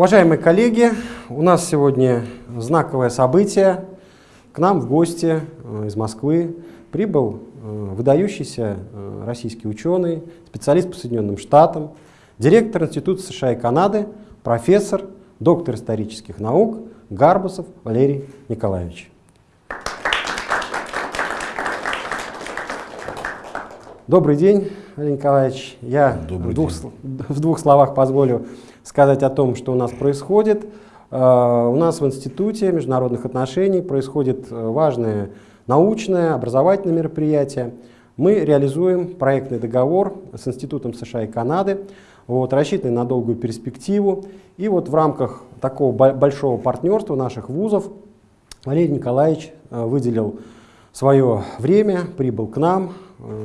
Уважаемые коллеги, у нас сегодня знаковое событие. К нам в гости э, из Москвы прибыл э, выдающийся э, российский ученый, специалист по Соединенным Штатам, директор Института США и Канады, профессор, доктор исторических наук Гарбусов Валерий Николаевич. Добрый день, Валерий Николаевич. Я в двух, в двух словах позволю сказать о том, что у нас происходит. Э, у нас в Институте международных отношений происходит э, важное научное, образовательное мероприятие. Мы реализуем проектный договор с Институтом США и Канады, вот, рассчитанный на долгую перспективу. И вот в рамках такого большого партнерства наших вузов Валерий Николаевич э, выделил свое время, прибыл к нам,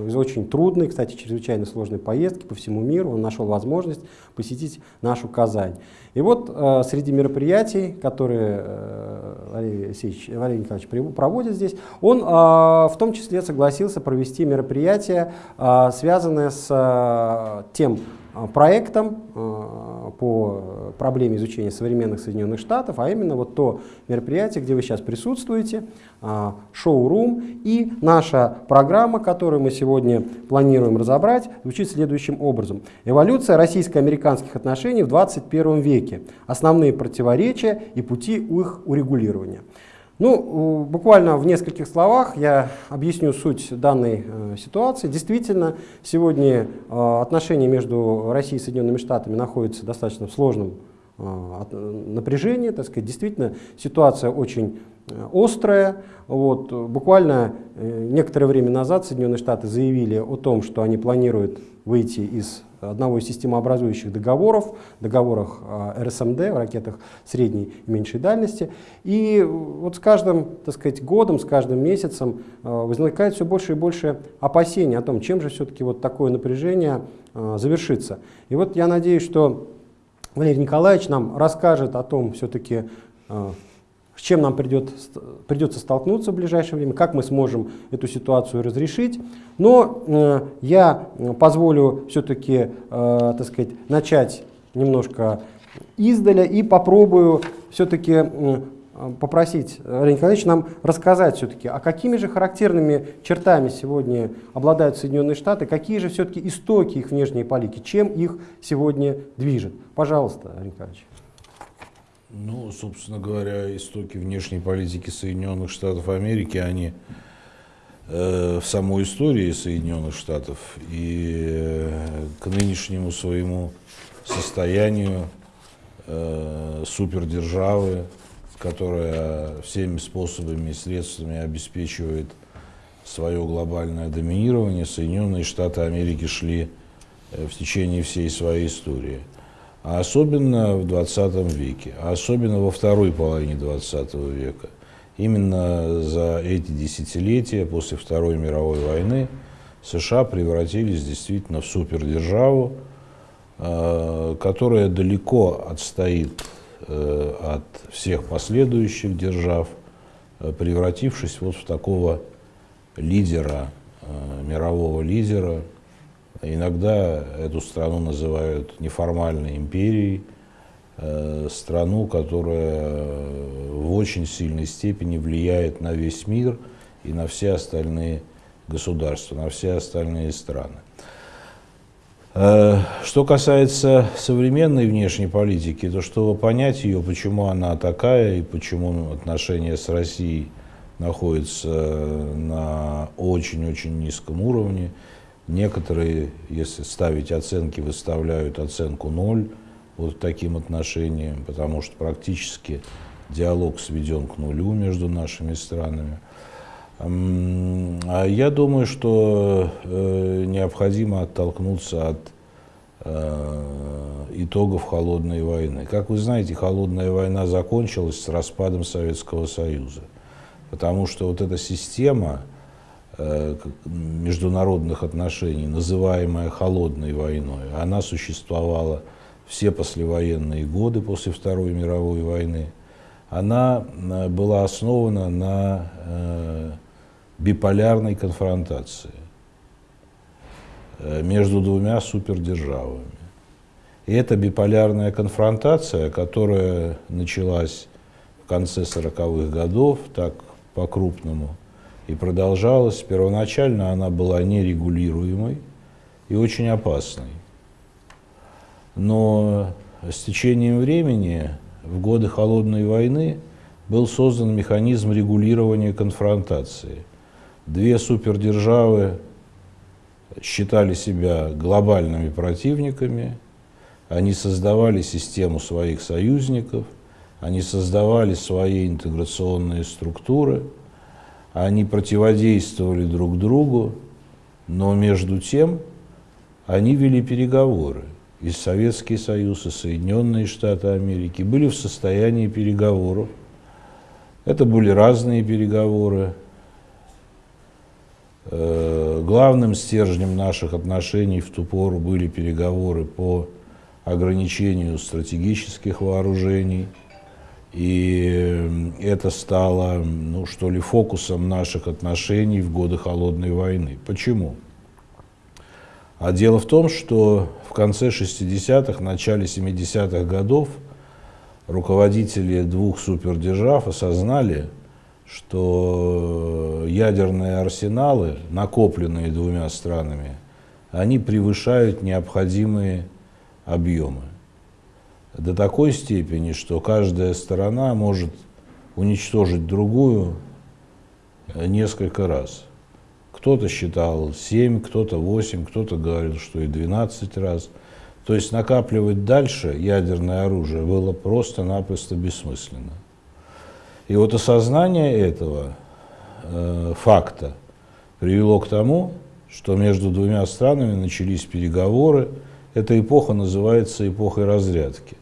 из очень трудной, кстати, чрезвычайно сложной поездки по всему миру. Он нашел возможность посетить нашу Казань. И вот э, среди мероприятий, которые э, Валерий, Алексеевич, Валерий Николаевич проводит здесь, он э, в том числе согласился провести мероприятие, э, связанное с э, тем Э, проектом э, по проблеме изучения современных Соединенных Штатов, а именно вот то мероприятие, где вы сейчас присутствуете, э, шоу-рум. И наша программа, которую мы сегодня планируем разобрать, звучит следующим образом. Эволюция российско-американских отношений в 21 веке. Основные противоречия и пути их урегулирования. Ну, буквально в нескольких словах я объясню суть данной э, ситуации. Действительно, сегодня э, отношения между Россией и Соединенными Штатами находятся достаточно в сложном э, напряжении. Так сказать. Действительно, ситуация очень э, острая. Вот, буквально э, некоторое время назад Соединенные Штаты заявили о том, что они планируют выйти из одного из системообразующих договоров, договорах а, РСМД, в ракетах средней и меньшей дальности. И вот с каждым так сказать, годом, с каждым месяцем а, возникает все больше и больше опасений о том, чем же все-таки вот такое напряжение а, завершится. И вот я надеюсь, что Валерий Николаевич нам расскажет о том, все-таки с чем нам придет, придется столкнуться в ближайшее время, как мы сможем эту ситуацию разрешить. Но э, я позволю все-таки, э, так сказать, начать немножко издаля и попробую все-таки э, попросить Валерия Николаевича нам рассказать все-таки, а какими же характерными чертами сегодня обладают Соединенные Штаты, какие же все-таки истоки их внешней политики, чем их сегодня движет. Пожалуйста, Валерий Николаевич. Ну, собственно говоря, истоки внешней политики Соединенных Штатов Америки, они э, в самой истории Соединенных Штатов и э, к нынешнему своему состоянию э, супердержавы, которая всеми способами и средствами обеспечивает свое глобальное доминирование, Соединенные Штаты Америки шли э, в течение всей своей истории – а особенно в 20 веке, а особенно во второй половине 20 века. Именно за эти десятилетия после Второй мировой войны США превратились действительно в супердержаву, э, которая далеко отстоит э, от всех последующих держав, э, превратившись вот в такого лидера, мирового лидера, Иногда эту страну называют неформальной империей, э, страну, которая в очень сильной степени влияет на весь мир и на все остальные государства, на все остальные страны. Э, что касается современной внешней политики, то чтобы понять ее, почему она такая и почему отношения с Россией находятся на очень-очень низком уровне, Некоторые, если ставить оценки, выставляют оценку 0 вот таким отношениям, потому что практически диалог сведен к нулю между нашими странами. А я думаю, что э, необходимо оттолкнуться от э, итогов холодной войны. Как вы знаете, холодная война закончилась с распадом Советского Союза, потому что вот эта система международных отношений, называемая холодной войной, она существовала все послевоенные годы после Второй мировой войны, она э, была основана на э, биполярной конфронтации между двумя супердержавами. И эта биполярная конфронтация, которая началась в конце 40-х годов, так по-крупному, и продолжалась, первоначально она была нерегулируемой и очень опасной. Но с течением времени, в годы Холодной войны, был создан механизм регулирования конфронтации. Две супердержавы считали себя глобальными противниками, они создавали систему своих союзников, они создавали свои интеграционные структуры, они противодействовали друг другу, но между тем они вели переговоры. И Советский Союз, и Соединенные Штаты Америки были в состоянии переговоров. Это были разные переговоры. Э, главным стержнем наших отношений в ту пору были переговоры по ограничению стратегических вооружений. И это стало, ну что ли, фокусом наших отношений в годы Холодной войны. Почему? А дело в том, что в конце 60-х, начале 70-х годов руководители двух супердержав осознали, что ядерные арсеналы, накопленные двумя странами, они превышают необходимые объемы. До такой степени, что каждая сторона может уничтожить другую несколько раз. Кто-то считал 7, кто-то 8, кто-то говорил, что и 12 раз. То есть накапливать дальше ядерное оружие было просто-напросто бессмысленно. И вот осознание этого э, факта привело к тому, что между двумя странами начались переговоры, эта эпоха называется эпохой разрядки.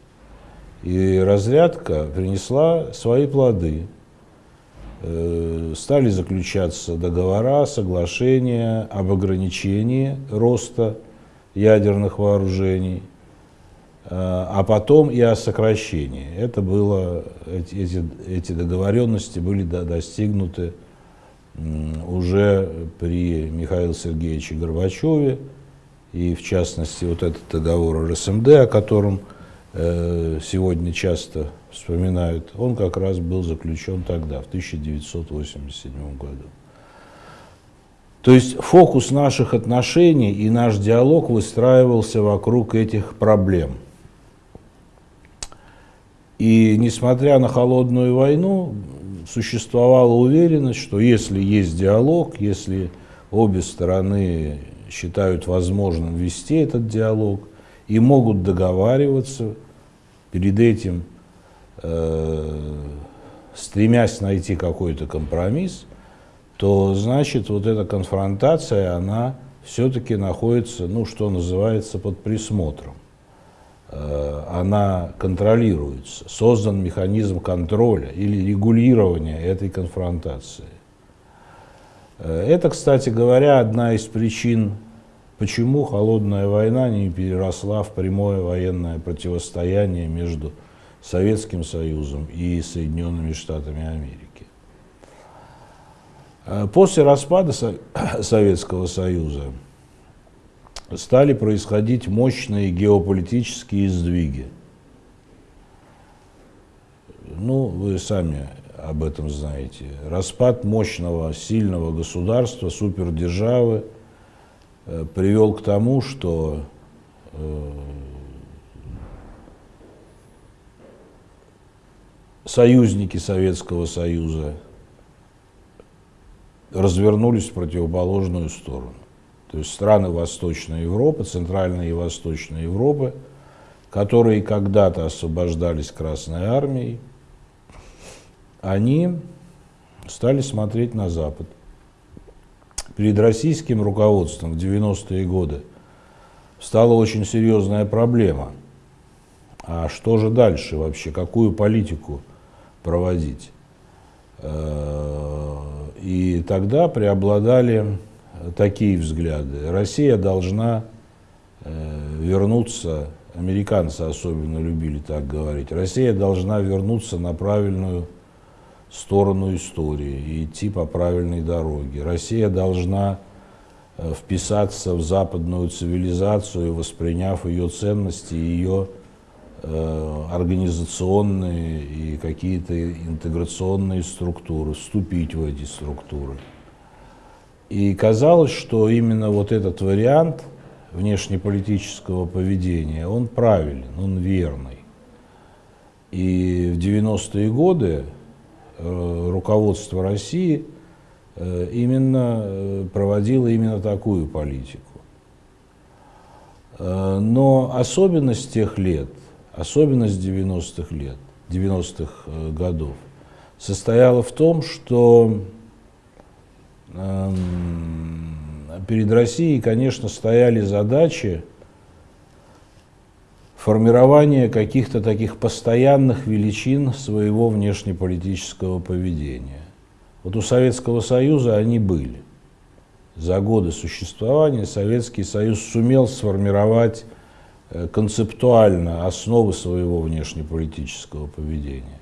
И разрядка принесла свои плоды. Э, стали заключаться договора, соглашения об ограничении роста ядерных вооружений, э, а потом и о сокращении. Это было, эти, эти договоренности были достигнуты уже при Михаиле Сергеевиче Горбачеве, и в частности вот этот договор РСМД, о котором сегодня часто вспоминают, он как раз был заключен тогда, в 1987 году. То есть фокус наших отношений и наш диалог выстраивался вокруг этих проблем. И несмотря на холодную войну, существовала уверенность, что если есть диалог, если обе стороны считают возможным вести этот диалог и могут договариваться перед этим, э, стремясь найти какой-то компромисс, то значит вот эта конфронтация, она все-таки находится, ну что называется, под присмотром. Э, она контролируется, создан механизм контроля или регулирования этой конфронтации. Э, это, кстати говоря, одна из причин, почему холодная война не переросла в прямое военное противостояние между Советским Союзом и Соединенными Штатами Америки. Э, после распада Советского Союза стали происходить мощные геополитические сдвиги. Ну, вы сами об этом знаете. Распад мощного, сильного государства, супердержавы привел к тому, что э, союзники Советского Союза развернулись в противоположную сторону. То есть страны Восточной Европы, Центральной и Восточной Европы, которые когда-то освобождались Красной Армией, они стали смотреть на Запад. Перед российским руководством в 90-е годы стала очень серьезная проблема. А что же дальше вообще? Какую политику проводить? Э, и тогда преобладали такие взгляды. Россия должна э, вернуться, американцы особенно любили так говорить, Россия должна вернуться на правильную сторону истории и идти по правильной дороге. Россия должна э, вписаться в западную цивилизацию, восприняв ее ценности, ее э, организационные и какие-то интеграционные структуры, вступить в эти структуры. И казалось, что именно вот этот вариант внешнеполитического поведения, он правильный, он верный. И в 90-е годы руководство России э, именно э, проводило именно такую политику. Но особенность тех лет, особенность 90-х лет, 90-х годов состояла в том, что эм, перед Россией, конечно, стояли задачи формирования каких-то таких постоянных величин своего внешнеполитического поведения. Вот у Советского Союза они были. За годы существования Советский Союз сумел сформировать э, концептуально основы своего внешнеполитического поведения.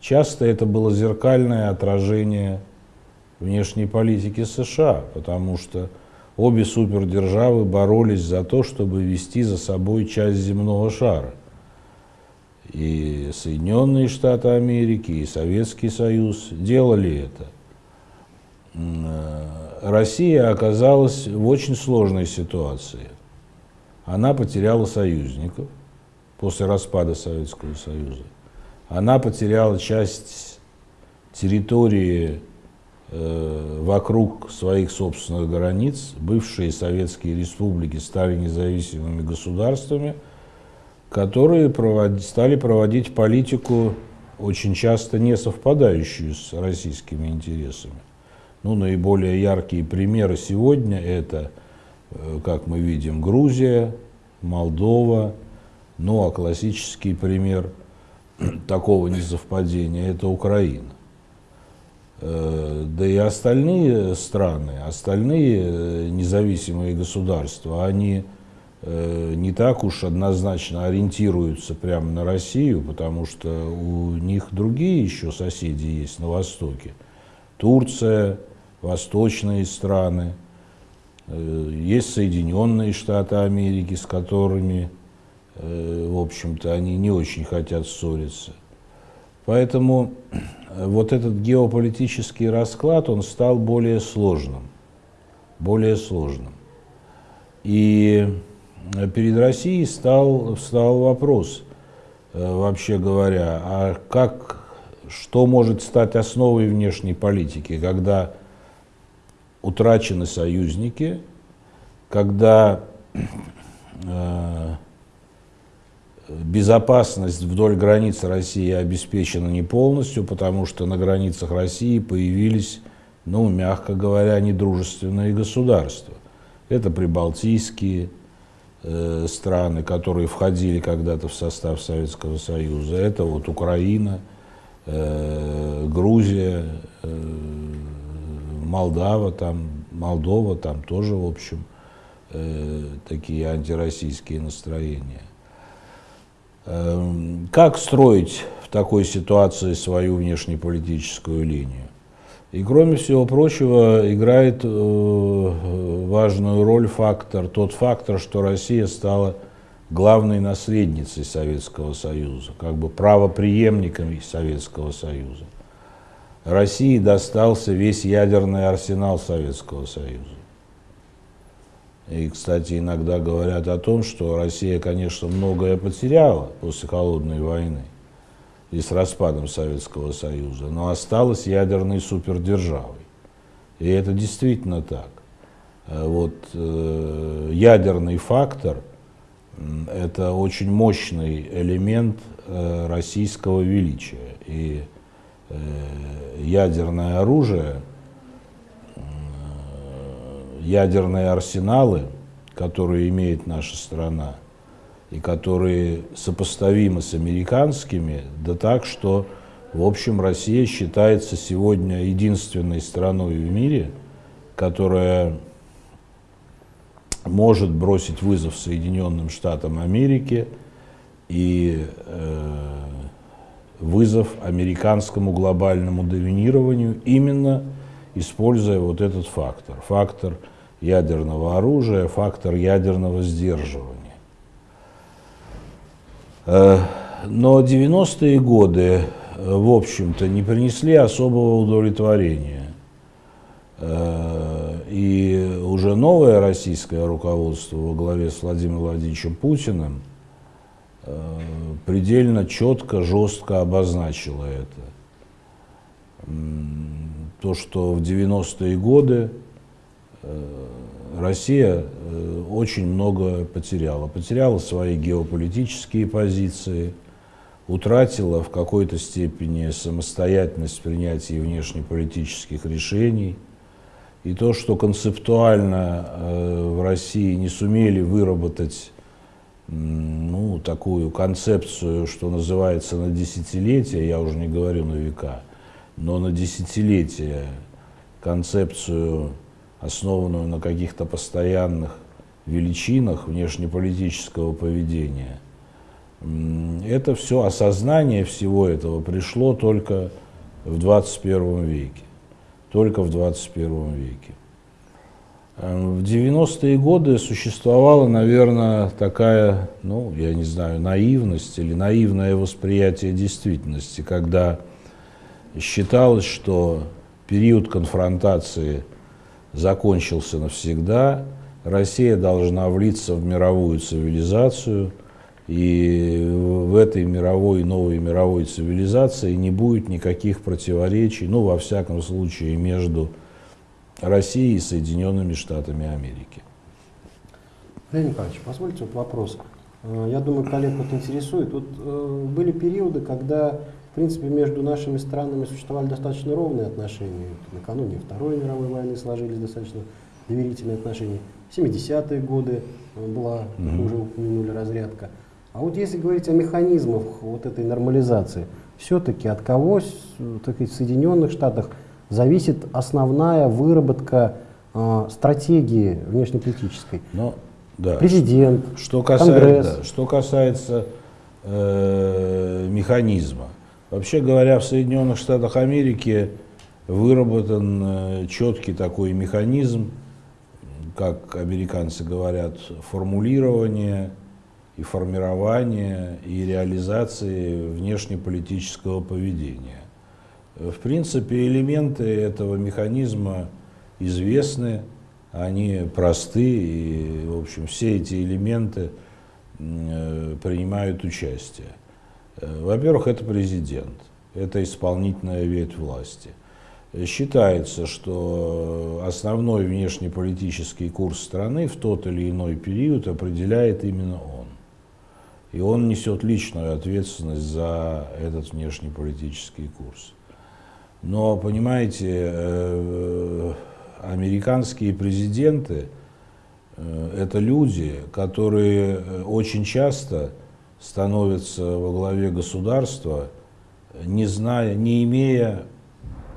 Часто это было зеркальное отражение внешней политики США, потому что обе супердержавы боролись за то, чтобы вести за собой часть земного шара. И Соединенные Штаты Америки, и Советский Союз делали это. Э, Россия оказалась в очень сложной ситуации. Она потеряла союзников после распада Советского Союза. Она потеряла часть территории вокруг своих собственных границ бывшие советские республики стали независимыми государствами, которые провод... стали проводить политику, очень часто не совпадающую с российскими интересами. Ну, наиболее яркие примеры сегодня это, э, как мы видим, Грузия, Молдова, ну а классический пример такого несовпадения – это Украина. Э, да и остальные страны, остальные э, независимые государства, они э, не так уж однозначно ориентируются прямо на Россию, потому что у них другие еще соседи есть на Востоке. Турция, восточные страны, есть Соединенные Штаты Америки, с которыми, в общем-то, они не очень хотят ссориться. Поэтому вот этот геополитический расклад, он стал более сложным. Более сложным. И перед Россией стал, встал вопрос, э, вообще говоря, а как, что может стать основой внешней политики, когда утрачены союзники, когда э, Безопасность вдоль границ России обеспечена не полностью, потому что на границах России появились, ну, мягко говоря, недружественные государства. Это прибалтийские э, страны, которые входили когда-то в состав Советского Союза. Это вот Украина, э, Грузия, э, Молдава, там, Молдова, там тоже, в общем, э, такие антироссийские настроения. Эм, как строить в такой ситуации свою внешнеполитическую линию? И кроме всего прочего играет э, важную роль фактор, тот фактор, что Россия стала главной наследницей Советского Союза, как бы правоприемником Советского Союза. России достался весь ядерный арсенал Советского Союза. И, кстати, иногда говорят о том, что Россия, конечно, многое потеряла после Холодной войны и с распадом Советского Союза, но осталась ядерной супердержавой. И это действительно так. Э, вот э, ядерный фактор – это очень мощный элемент э, российского величия. И э, ядерное оружие – ядерные арсеналы, которые имеет наша страна, и которые сопоставимы с американскими, да так, что, в общем, Россия считается сегодня единственной страной в мире, которая может бросить вызов Соединенным Штатам Америки и э, вызов американскому глобальному доминированию именно используя вот этот фактор, фактор ядерного оружия, фактор ядерного сдерживания. Э, но 90-е годы, в общем-то, не принесли особого удовлетворения. И уже новое российское руководство во главе с Владимиром Владимировичем Путиным предельно четко, жестко обозначило это то, что в 90-е годы э, Россия э, очень много потеряла. Потеряла свои геополитические позиции, утратила в какой-то степени самостоятельность в принятии внешнеполитических решений. И то, что концептуально э, в России не сумели выработать ну, такую концепцию, что называется, на десятилетия, я уже не говорю на века – но на десятилетия концепцию, основанную на каких-то постоянных величинах внешнеполитического поведения, это все, осознание всего этого пришло только в 21 веке. Только в 21 веке. Эм, в 90-е годы существовала, наверное, такая, ну, я не знаю, наивность или наивное восприятие действительности, когда считалось, что период конфронтации закончился навсегда, Россия должна влиться в мировую цивилизацию, и в этой мировой, новой мировой цивилизации не будет никаких противоречий, ну, во всяком случае, между Россией и Соединенными Штатами Америки. Леонид Николаевич, позвольте вот вопрос. Э, я думаю, коллег вот интересует. Вот э, были периоды, когда в принципе, между нашими странами существовали достаточно ровные отношения. Накануне Второй мировой войны сложились достаточно доверительные отношения. 70-е годы э, была, mm -hmm. уже упомянули, разрядка. А вот если говорить о механизмах вот этой нормализации, все-таки от кого, так сказать, в Соединенных Штатах зависит основная выработка э, стратегии внешнеполитической? Но, да. Президент, что касается, Конгресс. Да, что касается э, механизма, Вообще говоря, в Соединенных Штатах Америки выработан э, четкий такой механизм, как американцы говорят, формулирования и формирования и реализации внешнеполитического поведения. В принципе, элементы этого механизма известны, они просты, и, в общем, все эти элементы э, принимают участие. Э, во-первых, это президент, это исполнительная ветвь власти. Считается, что основной внешнеполитический курс страны в тот или иной период определяет именно он. И он несет личную ответственность за этот внешнеполитический курс. Но, понимаете, э, американские президенты э, – это люди, которые очень часто становится во главе государства, не зная, не имея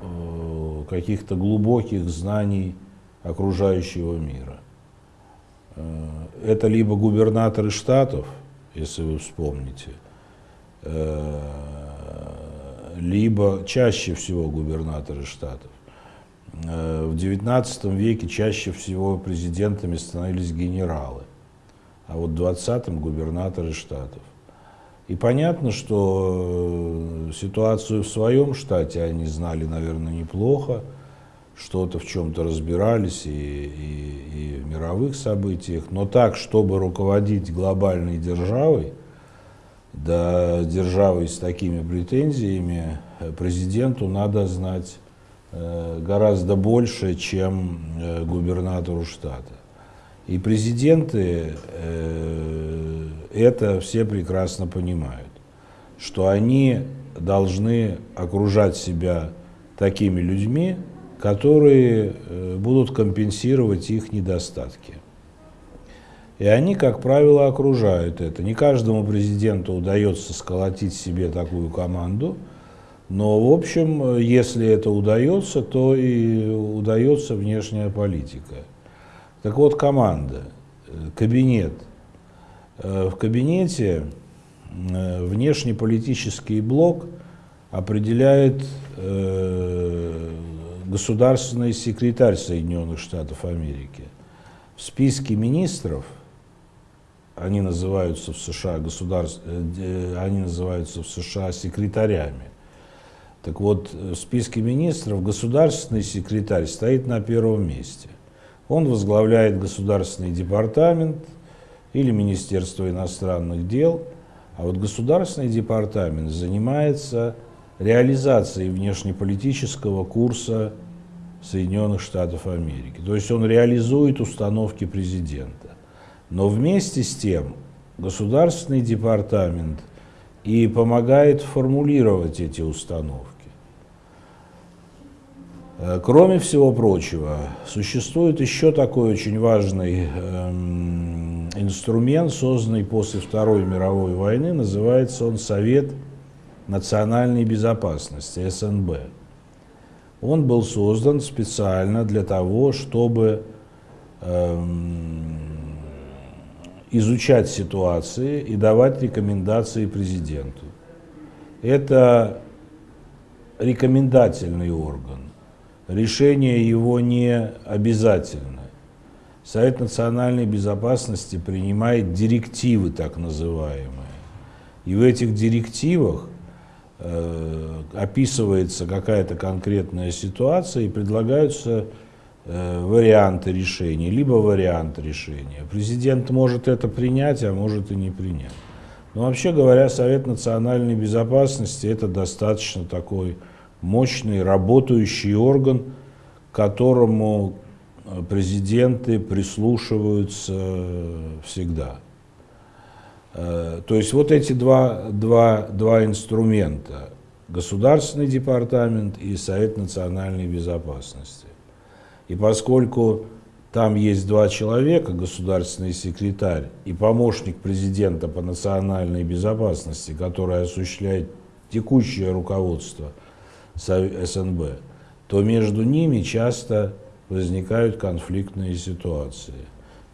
э, каких-то глубоких знаний окружающего мира. Э, это либо губернаторы штатов, если вы вспомните, э, либо чаще всего губернаторы штатов. В XIX веке чаще всего президентами становились генералы, а вот в 20-м губернаторы штатов. И понятно, что э, ситуацию в своем штате они знали, наверное, неплохо, что-то в чем-то разбирались и, и, и в мировых событиях, но так, чтобы руководить глобальной державой, да, державой с такими претензиями, э, президенту надо знать э, гораздо больше, чем губернатору штата. И президенты это все прекрасно понимают, что они должны окружать себя такими людьми, которые э, будут компенсировать их недостатки. И они, как правило, окружают это. Не каждому президенту удается сколотить себе такую команду, но, в общем, если это удается, то и удается внешняя политика. Так вот, команда, э, кабинет. Э, в кабинете э, внешнеполитический блок определяет государственный секретарь Соединенных Штатов Америки. в списке министров, они называются в США государств, э, они называются в США секретарями. Так вот, в списке министров государственный секретарь стоит на первом месте. Он возглавляет государственный департамент или Министерство иностранных дел, а вот государственный департамент занимается реализацией внешнеполитического курса Соединенных Штатов Америки. То есть он реализует установки президента. Но вместе с тем Государственный департамент и помогает формулировать эти установки. Э, кроме всего прочего, существует еще такой очень важный эм, инструмент, созданный после Второй мировой войны, называется он Совет национальной безопасности, СНБ. Он был создан специально для того, чтобы эм, изучать ситуации и давать рекомендации президенту. Это рекомендательный орган решение его не обязательно. Совет национальной безопасности принимает директивы так называемые. И в этих директивах э, описывается какая-то конкретная ситуация и предлагаются э, варианты решения, либо вариант решения. Президент может это принять, а может и не принять. Но вообще говоря, Совет национальной безопасности это достаточно такой мощный работающий орган, к которому э, президенты прислушиваются всегда. Э, то есть вот эти два, два, два инструмента, Государственный департамент и Совет национальной безопасности. И поскольку там есть два человека, государственный секретарь и помощник президента по национальной безопасности, который осуществляет текущее руководство – СНБ, то между ними часто возникают конфликтные ситуации.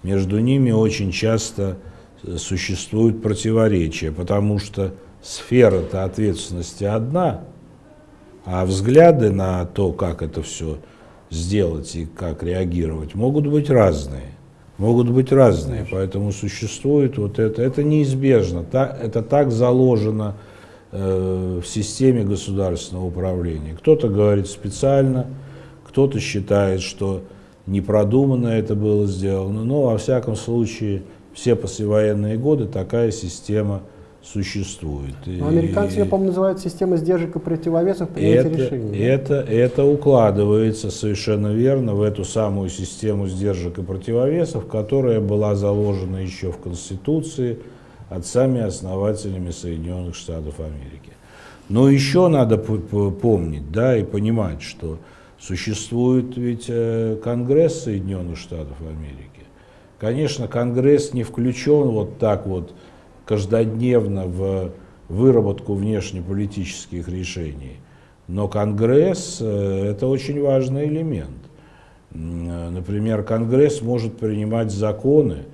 Между ними очень часто э, существуют противоречия, потому что сфера-то ответственности одна, а взгляды на то, как это все сделать и как реагировать, могут быть разные. Могут быть разные, поэтому существует вот это. Это неизбежно, это так заложено в системе государственного управления. Кто-то говорит специально, кто-то считает, что непродуманно это было сделано, но во всяком случае все послевоенные годы такая система существует. Но американцы, я помню, называют системой сдержек и противовесов принятия это, решений. Это, это укладывается совершенно верно в эту самую систему сдержек и противовесов, которая была заложена еще в Конституции, отцами-основателями Соединенных Штатов Америки. Но еще надо помнить да, и понимать, что существует ведь э, Конгресс Соединенных Штатов Америки. Конечно, Конгресс не включен вот так вот каждодневно в выработку внешнеполитических решений. Но Конгресс э, – это очень важный элемент. Э, например, Конгресс может принимать законы,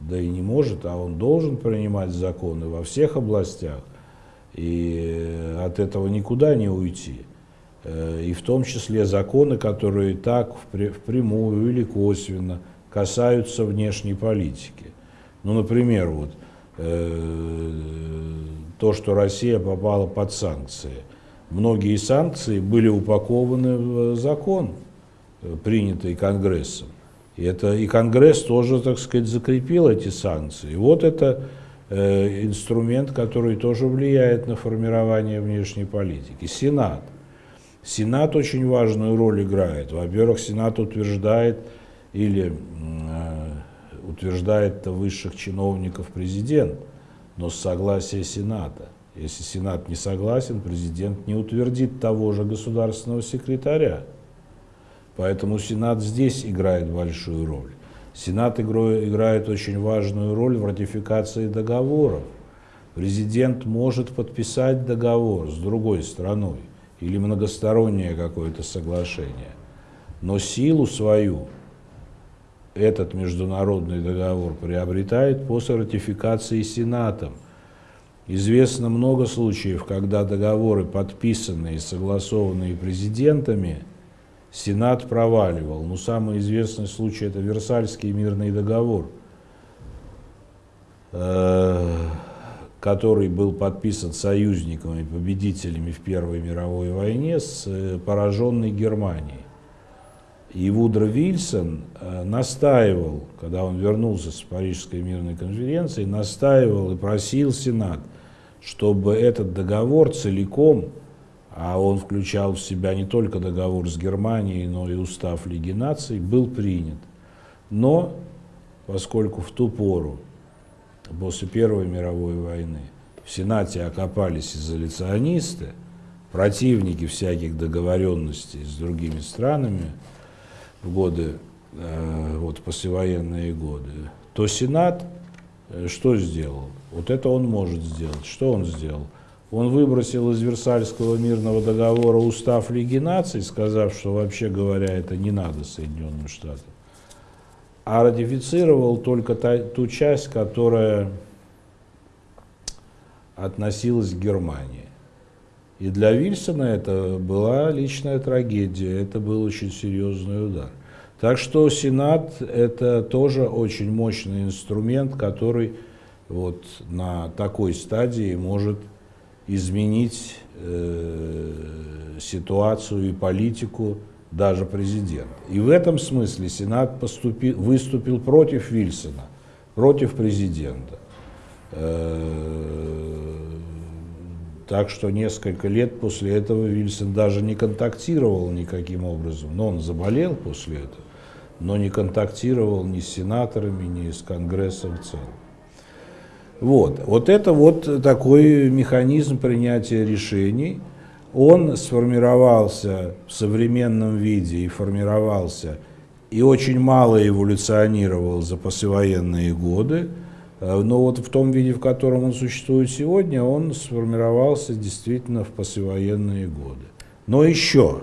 да и не может, а он должен принимать законы во всех областях, и от этого никуда не уйти. Э, и в том числе законы, которые так впрямую или косвенно касаются внешней политики. Ну, например, вот, э, то, что Россия попала под санкции. Многие санкции были упакованы в закон, э, принятый Конгрессом. И, это, и Конгресс тоже, так сказать, закрепил эти санкции. И вот это э, инструмент, который тоже влияет на формирование внешней политики. Сенат. Сенат очень важную роль играет. Во-первых, Сенат утверждает или э, утверждает высших чиновников президент, но с согласия Сената. Если Сенат не согласен, президент не утвердит того же государственного секретаря. Поэтому Сенат здесь играет большую роль. Сенат играет очень важную роль в ратификации договоров. Президент может подписать договор с другой страной или многостороннее какое-то соглашение, но силу свою этот международный договор приобретает после ратификации Сенатом. Известно много случаев, когда договоры, подписанные и согласованные президентами, Сенат проваливал. Ну, самый известный случай это Версальский мирный договор, э, который был подписан союзниками, победителями в Первой мировой войне с э, пораженной Германией. И Вудро Вильсон э, настаивал, когда он вернулся с Парижской мирной конференции, настаивал и просил Сенат, чтобы этот договор целиком а он включал в себя не только договор с Германией, но и устав Лиги наций, был принят. Но, поскольку в ту пору, после Первой мировой войны, в Сенате окопались изоляционисты, противники всяких договоренностей с другими странами в годы, э, вот послевоенные годы, то Сенат э, что сделал? Вот это он может сделать. Что он сделал? Он выбросил из Версальского мирного договора устав Лиги наций, сказав, что вообще говоря, это не надо Соединенным Штатам, а ратифицировал только та, ту часть, которая относилась к Германии. И для Вильсона это была личная трагедия, это был очень серьезный удар. Так что Сенат это тоже очень мощный инструмент, который вот на такой стадии может изменить э, ситуацию и политику даже президента. И в этом смысле Сенат поступил, выступил против Вильсона, против президента. Э, так что несколько лет после этого Вильсон даже не контактировал никаким образом. Но он заболел после этого, но не контактировал ни с сенаторами, ни с Конгрессом в целом. Вот. вот это вот такой механизм принятия решений. Он сформировался в современном виде и формировался, и очень мало эволюционировал за послевоенные годы. Э, но вот в том виде, в котором он существует сегодня, он сформировался действительно в послевоенные годы. Но еще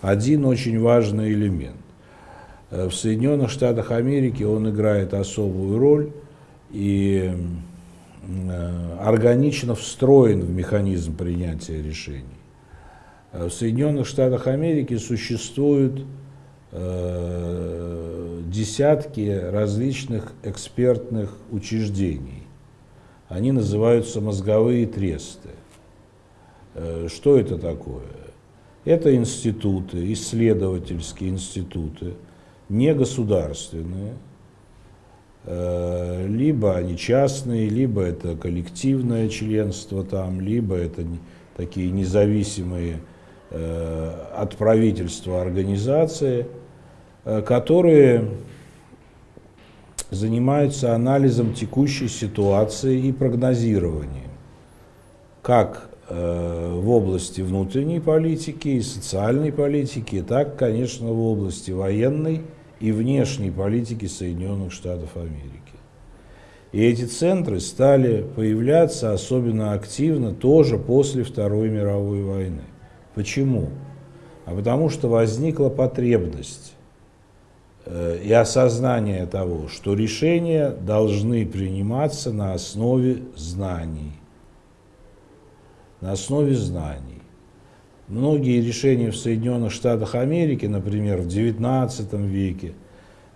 один очень важный элемент. Э, в Соединенных Штатах Америки он играет особую роль, и органично встроен в механизм принятия решений. Э, в Соединенных Штатах Америки существуют э, десятки различных экспертных учреждений. Они называются мозговые тресты. Что это такое? Это институты, исследовательские институты, негосударственные, Э, либо они частные, либо это коллективное членство там, либо это такие независимые э, от правительства организации, э, которые занимаются анализом текущей ситуации и прогнозированием, как в области внутренней политики и социальной политики, так, конечно, в области военной и внешней политики Соединенных Штатов Америки. И эти центры стали появляться особенно активно тоже после Второй мировой войны. Почему? А потому что возникла потребность э, и осознание того, что решения должны приниматься на основе знаний. На основе знаний. Многие решения в Соединенных Штатах Америки, например, в XIX веке,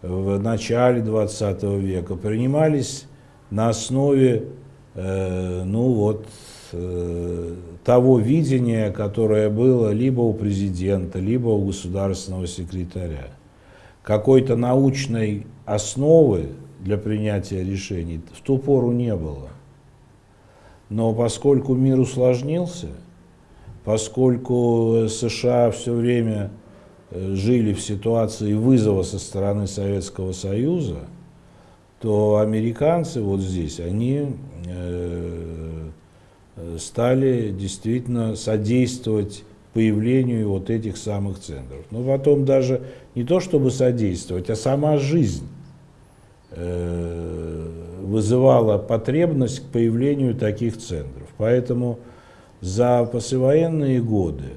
в начале XX века, принимались на основе э, ну вот, э, того видения, которое было либо у президента, либо у государственного секретаря. Какой-то научной основы для принятия решений в ту пору не было. Но поскольку мир усложнился, поскольку США все время э, жили в ситуации вызова со стороны Советского Союза, то американцы вот здесь, они э, стали действительно содействовать появлению вот этих самых центров. Но потом даже не то чтобы содействовать, а сама жизнь э, вызывала потребность к появлению таких центров. Поэтому за послевоенные годы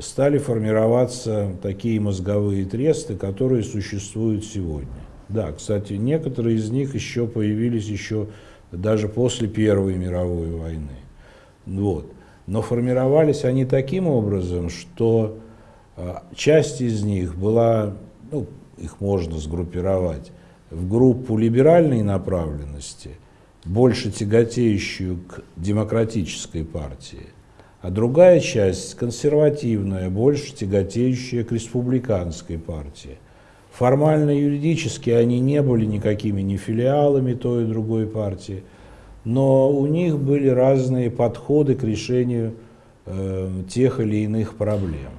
стали формироваться такие мозговые тресты, которые существуют сегодня. Да, кстати, некоторые из них еще появились еще даже после Первой мировой войны. Вот. Но формировались они таким образом, что А, часть из них была, ну, их можно сгруппировать, в группу либеральной направленности, больше тяготеющую к демократической партии, а другая часть консервативная, больше тяготеющая к республиканской партии. Формально юридически они не были никакими ни филиалами той и другой партии, но у них были разные подходы к решению э, тех или иных проблем.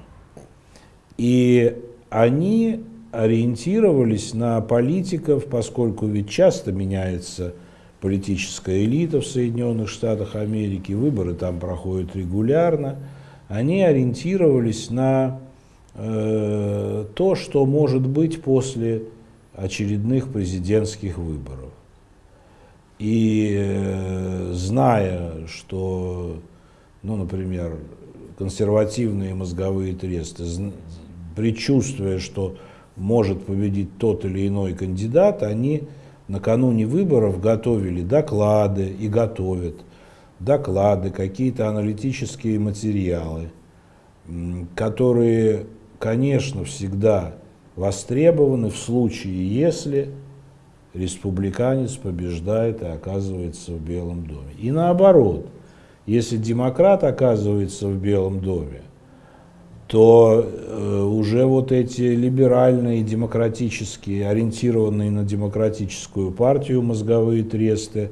И они ориентировались на политиков, поскольку ведь часто меняется политическая элита в Соединенных Штатах Америки, выборы там проходят регулярно, они ориентировались на э, то, что может быть после очередных президентских выборов. И э, зная, что, ну, например, консервативные мозговые тресты, предчувствуя, что может победить тот или иной кандидат, они накануне выборов готовили доклады и готовят доклады, какие-то аналитические материалы, которые, конечно, всегда востребованы в случае, если республиканец побеждает и оказывается в Белом доме. И наоборот, если демократ оказывается в Белом доме, то э, уже вот эти либеральные, демократические, ориентированные на демократическую партию мозговые тресты,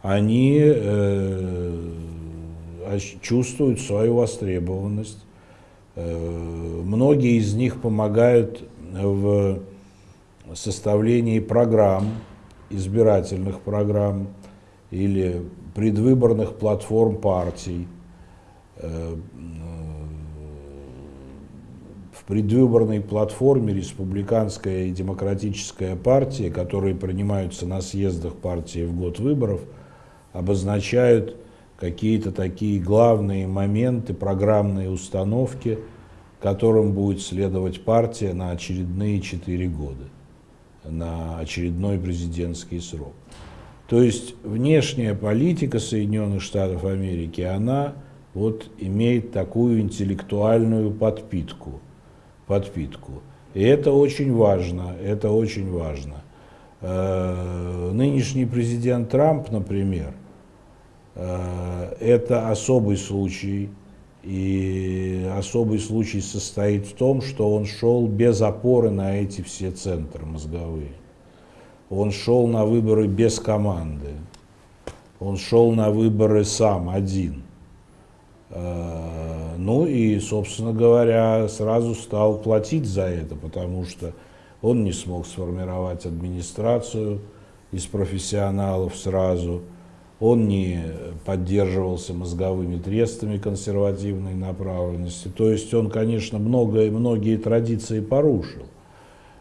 они э, чувствуют свою востребованность. Э, многие из них помогают в составлении программ, избирательных программ или предвыборных платформ партий. В предвыборной платформе республиканская и демократическая партия, которые принимаются на съездах партии в год выборов, обозначают какие-то такие главные моменты, программные установки, которым будет следовать партия на очередные четыре года, на очередной президентский срок. То есть внешняя политика Соединенных Штатов Америки, она вот имеет такую интеллектуальную подпитку – подпитку. И это очень важно, это очень важно. Э, нынешний президент Трамп, например, э, это особый случай, и особый случай состоит в том, что он шел без опоры на эти все центры мозговые. Он шел на выборы без команды. Он шел на выборы сам, один. Э, ну и, собственно говоря, сразу стал платить за это, потому что он не смог сформировать администрацию из профессионалов сразу, он не поддерживался мозговыми трестами консервативной направленности. То есть он, конечно, многое, многие традиции порушил.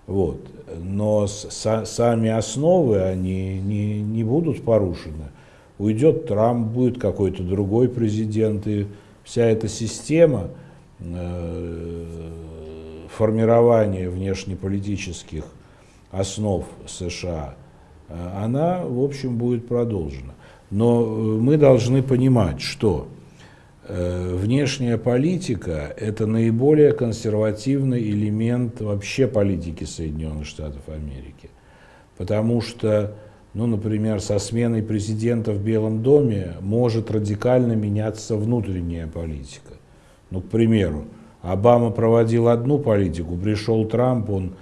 Вот. Но с, сами основы, они не, не будут порушены уйдет Трамп, будет какой-то другой президент, и вся эта система э, формирования внешнеполитических основ США, э, она, в общем, будет продолжена. Но э, мы должны понимать, что внешняя политика – это наиболее консервативный элемент вообще политики Соединенных Штатов Америки. Потому что ну, например, со сменой президента в Белом доме может радикально меняться внутренняя политика. Ну, к примеру, Обама проводил одну политику, пришел Трамп, он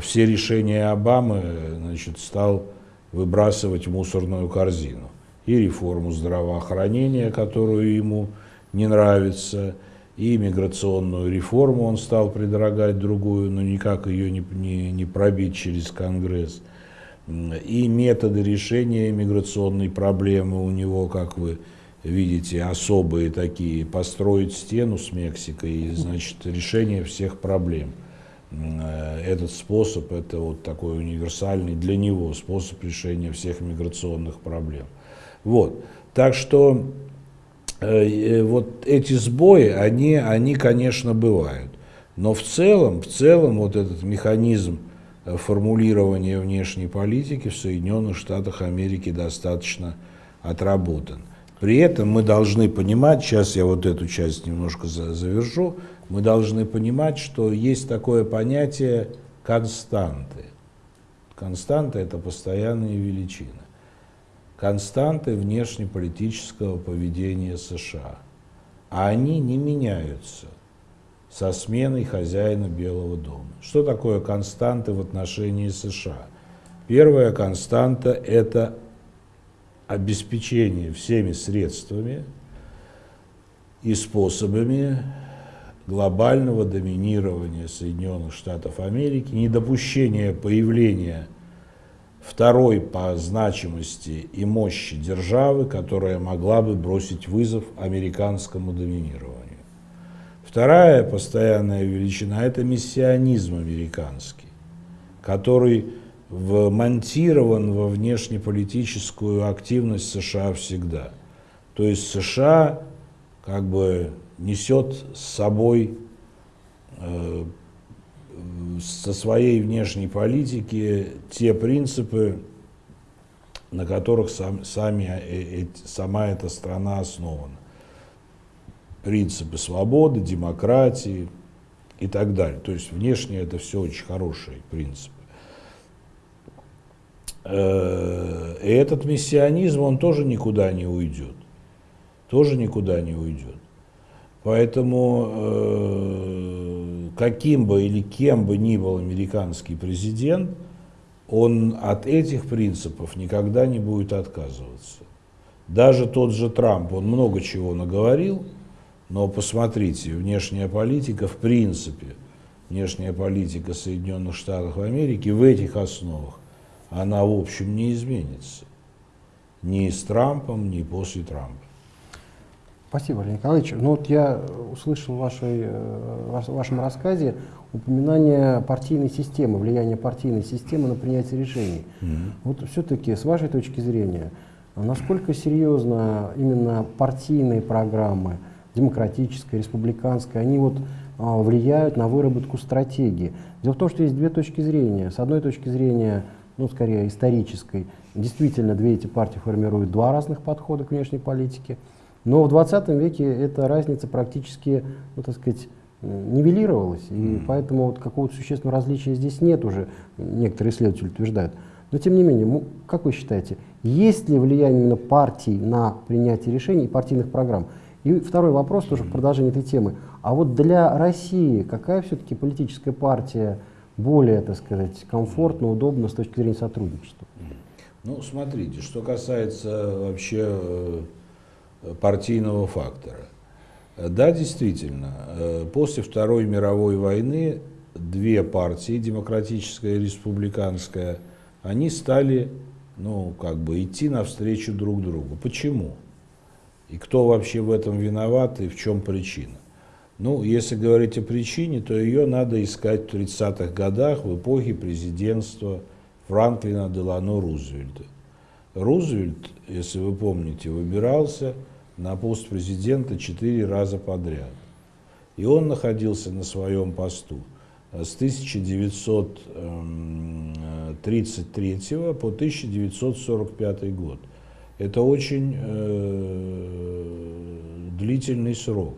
все решения Обамы значит, стал выбрасывать в мусорную корзину. И реформу здравоохранения, которую ему не нравится, и миграционную реформу он стал предлагать другую, но никак ее не, не, не пробить через Конгресс – и методы решения миграционной проблемы у него, как вы видите, особые такие. Построить стену с Мексикой и, значит, решение всех проблем. Э, этот способ, это вот такой универсальный для него способ решения всех миграционных проблем. Вот. Так что э, э, вот эти сбои, они, они, конечно, бывают. Но в целом, в целом вот этот механизм формулирования внешней политики в Соединенных Штатах Америки достаточно отработан. При этом мы должны понимать, сейчас я вот эту часть немножко завершу, мы должны понимать, что есть такое понятие константы. Константа – это постоянные величины. Константы внешнеполитического поведения США. А они не меняются со сменой хозяина Белого дома. Что такое константы в отношении США? Первая константа – это обеспечение всеми средствами и способами глобального доминирования Соединенных Штатов Америки, недопущение появления второй по значимости и мощи державы, которая могла бы бросить вызов американскому доминированию. Вторая постоянная величина – это миссионизм американский, который вмонтирован во внешнеполитическую активность США всегда. То есть США как бы несет с собой э, со своей внешней политики те принципы, на которых сам, сами, э, э, сама эта страна основана. Принципы свободы, демократии и так далее. То есть внешне это все очень хорошие принципы. Э, и этот миссионизм, он тоже никуда не уйдет. Тоже никуда не уйдет. Поэтому э, каким бы или кем бы ни был американский президент, он от этих принципов никогда не будет отказываться. Даже тот же Трамп, он много чего наговорил, но посмотрите, внешняя политика в принципе, внешняя политика Соединенных Штатов Америки в этих основах она в общем не изменится. Ни с Трампом, ни после Трампа. Спасибо, Олег Николаевич. Ну вот я услышал в, вашей, э, в вашем рассказе упоминание партийной системы, влияние партийной системы на принятие решений. Mm -hmm. Вот все-таки, с вашей точки зрения, насколько серьезно именно партийные программы, демократическая, республиканская, они вот а, влияют на выработку стратегии? Дело в том, что есть две точки зрения. С одной точки зрения, ну, скорее исторической, действительно две эти партии формируют два разных подхода к внешней политике. Но в 20 веке эта разница практически, ну, так сказать, нивелировалась, и mm. поэтому вот какого-то существенного различия здесь нет уже, некоторые исследователи утверждают. Но тем не менее, как вы считаете, есть ли влияние именно партий на принятие решений и партийных программ? И второй вопрос тоже в продолжении этой темы. А вот для России какая все-таки политическая партия более, так сказать, комфортно, удобно с точки зрения сотрудничества? Ну, смотрите, что касается вообще э, партийного фактора. Да, действительно, э, после Второй мировой войны две партии, демократическая и республиканская, они стали, ну, как бы идти навстречу друг другу. Почему? И кто вообще в этом виноват и в чем причина? Ну, если говорить о причине, то ее надо искать в 30-х годах, в эпохе президентства Франклина Делано Рузвельта. Рузвельт, если вы помните, выбирался на пост президента четыре раза подряд. И он находился на своем посту с 1933 по 1945 год. Это очень э, длительный срок.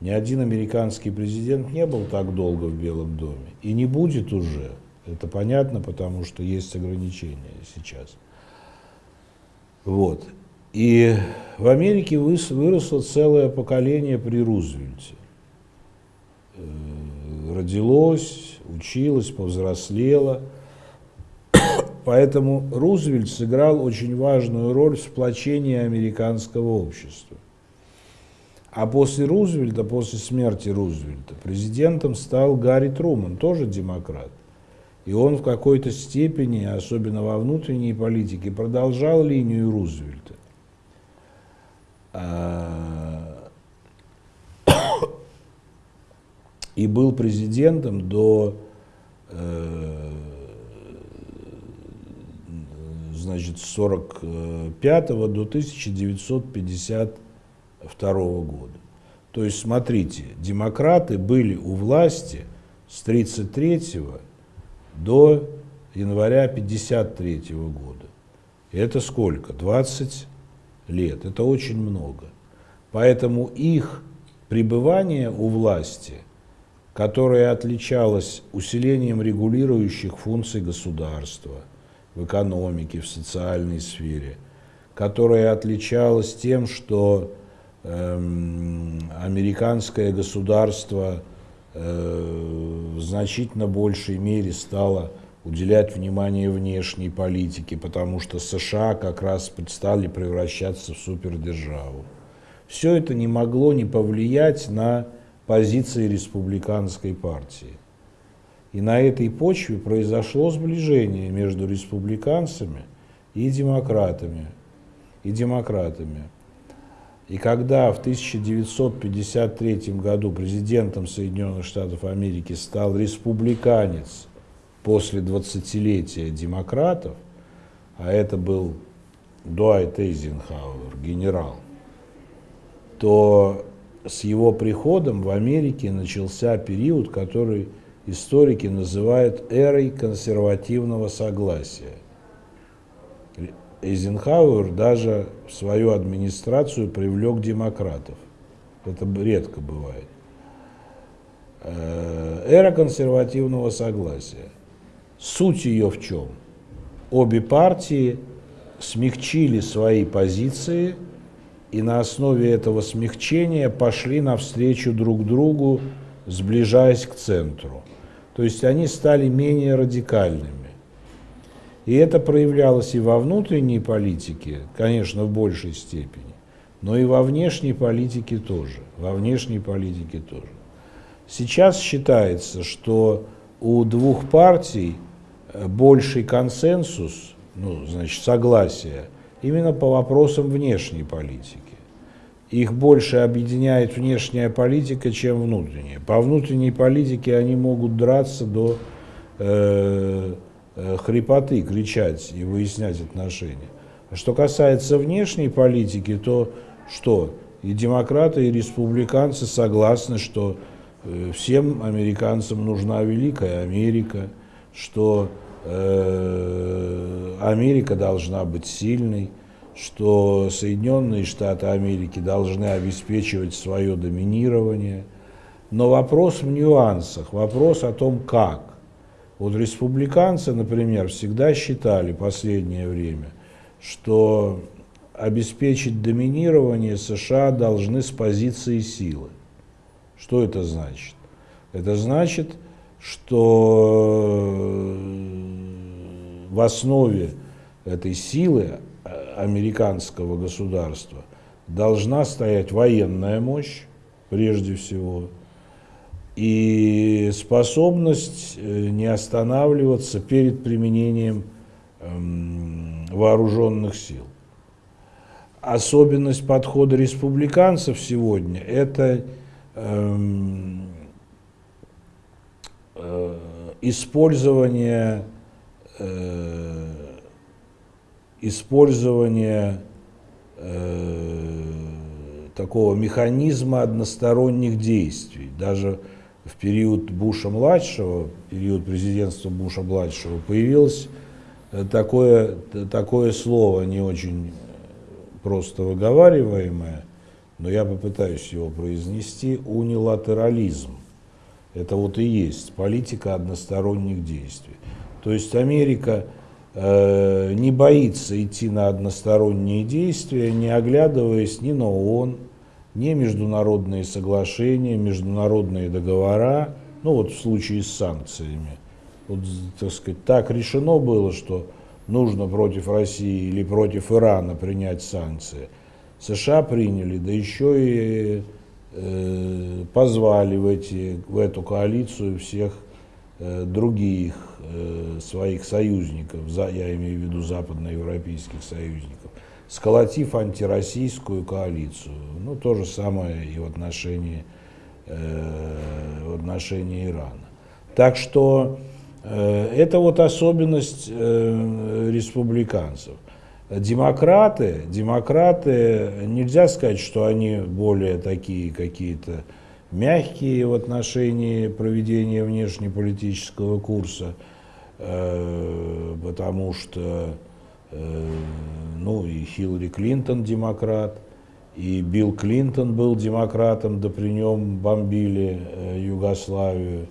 Ни один американский президент не был так долго в Белом доме. И не будет уже. Это понятно, потому что есть ограничения сейчас. Вот. И в Америке выросло целое поколение при Рузвельте. Э, родилось, училось, повзрослело. Поэтому Рузвельт сыграл очень важную роль в сплочении американского общества. А после Рузвельта, после смерти Рузвельта, президентом стал Гарри Труман, тоже демократ. И он в какой-то степени, особенно во внутренней политике, продолжал линию Рузвельта. А, и был президентом до значит, 45 до 1952 года. То есть, смотрите, демократы были у власти с 1933 до января 1953 года. Это сколько? 20 лет. Это очень много. Поэтому их пребывание у власти, которое отличалось усилением регулирующих функций государства в экономике, в социальной сфере, которое отличалось тем, что э, американское государство э, в значительно большей мере стало уделять внимание внешней политике, потому что США как раз стали превращаться в супердержаву. Все это не могло не повлиять на позиции республиканской партии. И на этой почве произошло сближение между республиканцами и демократами. И демократами. И когда в 1953 году президентом Соединенных Штатов Америки стал республиканец после 20-летия демократов, а это был Дуайт Эйзенхауэр, генерал, то с его приходом в Америке начался период, который историки называют эрой консервативного согласия. Эйзенхауэр даже в свою администрацию привлек демократов. Это редко бывает. Э, эра консервативного согласия. Суть ее в чем? Обе партии смягчили свои позиции и на основе этого смягчения пошли навстречу друг другу, сближаясь к центру. То есть они стали менее радикальными. И это проявлялось и во внутренней политике, конечно, в большей степени, но и во внешней политике тоже. Во внешней политике тоже. Сейчас считается, что у двух партий Э, больший консенсус, ну, значит, согласие, именно по вопросам внешней политики. Их больше объединяет внешняя политика, чем внутренняя. По внутренней политике они могут драться до э, э, хрипоты, кричать и выяснять отношения. А что касается внешней политики, то что? И демократы, и республиканцы согласны, что э, всем американцам нужна Великая Америка, что э, Америка должна быть сильной, что Соединенные Штаты Америки должны обеспечивать свое доминирование. Но вопрос в нюансах, вопрос о том, как. Вот республиканцы, например, всегда считали последнее время, что обеспечить доминирование США должны с позиции силы. Что это значит? Это значит, что в основе этой силы американского государства должна стоять военная мощь, прежде всего, и способность э, не останавливаться перед применением эм, вооруженных сил. Особенность подхода республиканцев сегодня – это эм, Э, использование, э, использование э, такого механизма односторонних действий. Даже в период Буша-младшего, период президентства Буша-младшего, появилось такое, такое слово, не очень просто выговариваемое, но я попытаюсь его произнести, унилатерализм. Это вот и есть политика односторонних действий. То есть Америка э, не боится идти на односторонние действия, не оглядываясь ни на ООН, ни международные соглашения, международные договора, ну вот в случае с санкциями. Вот, так сказать, так решено было, что нужно против России или против Ирана принять санкции. США приняли, да еще и Э, позвали в, эти, в эту коалицию всех э, других э, своих союзников, я имею в виду западноевропейских союзников, сколотив антироссийскую коалицию. Ну, то же самое и в отношении, в отношении Ирана. Так что это вот особенность республиканцев. Демократы, демократы, нельзя сказать, что они более такие какие-то мягкие в отношении проведения внешнеполитического курса, э, потому что ну и Хиллари Клинтон демократ, и Билл Клинтон был демократом, да при нем бомбили Югославию.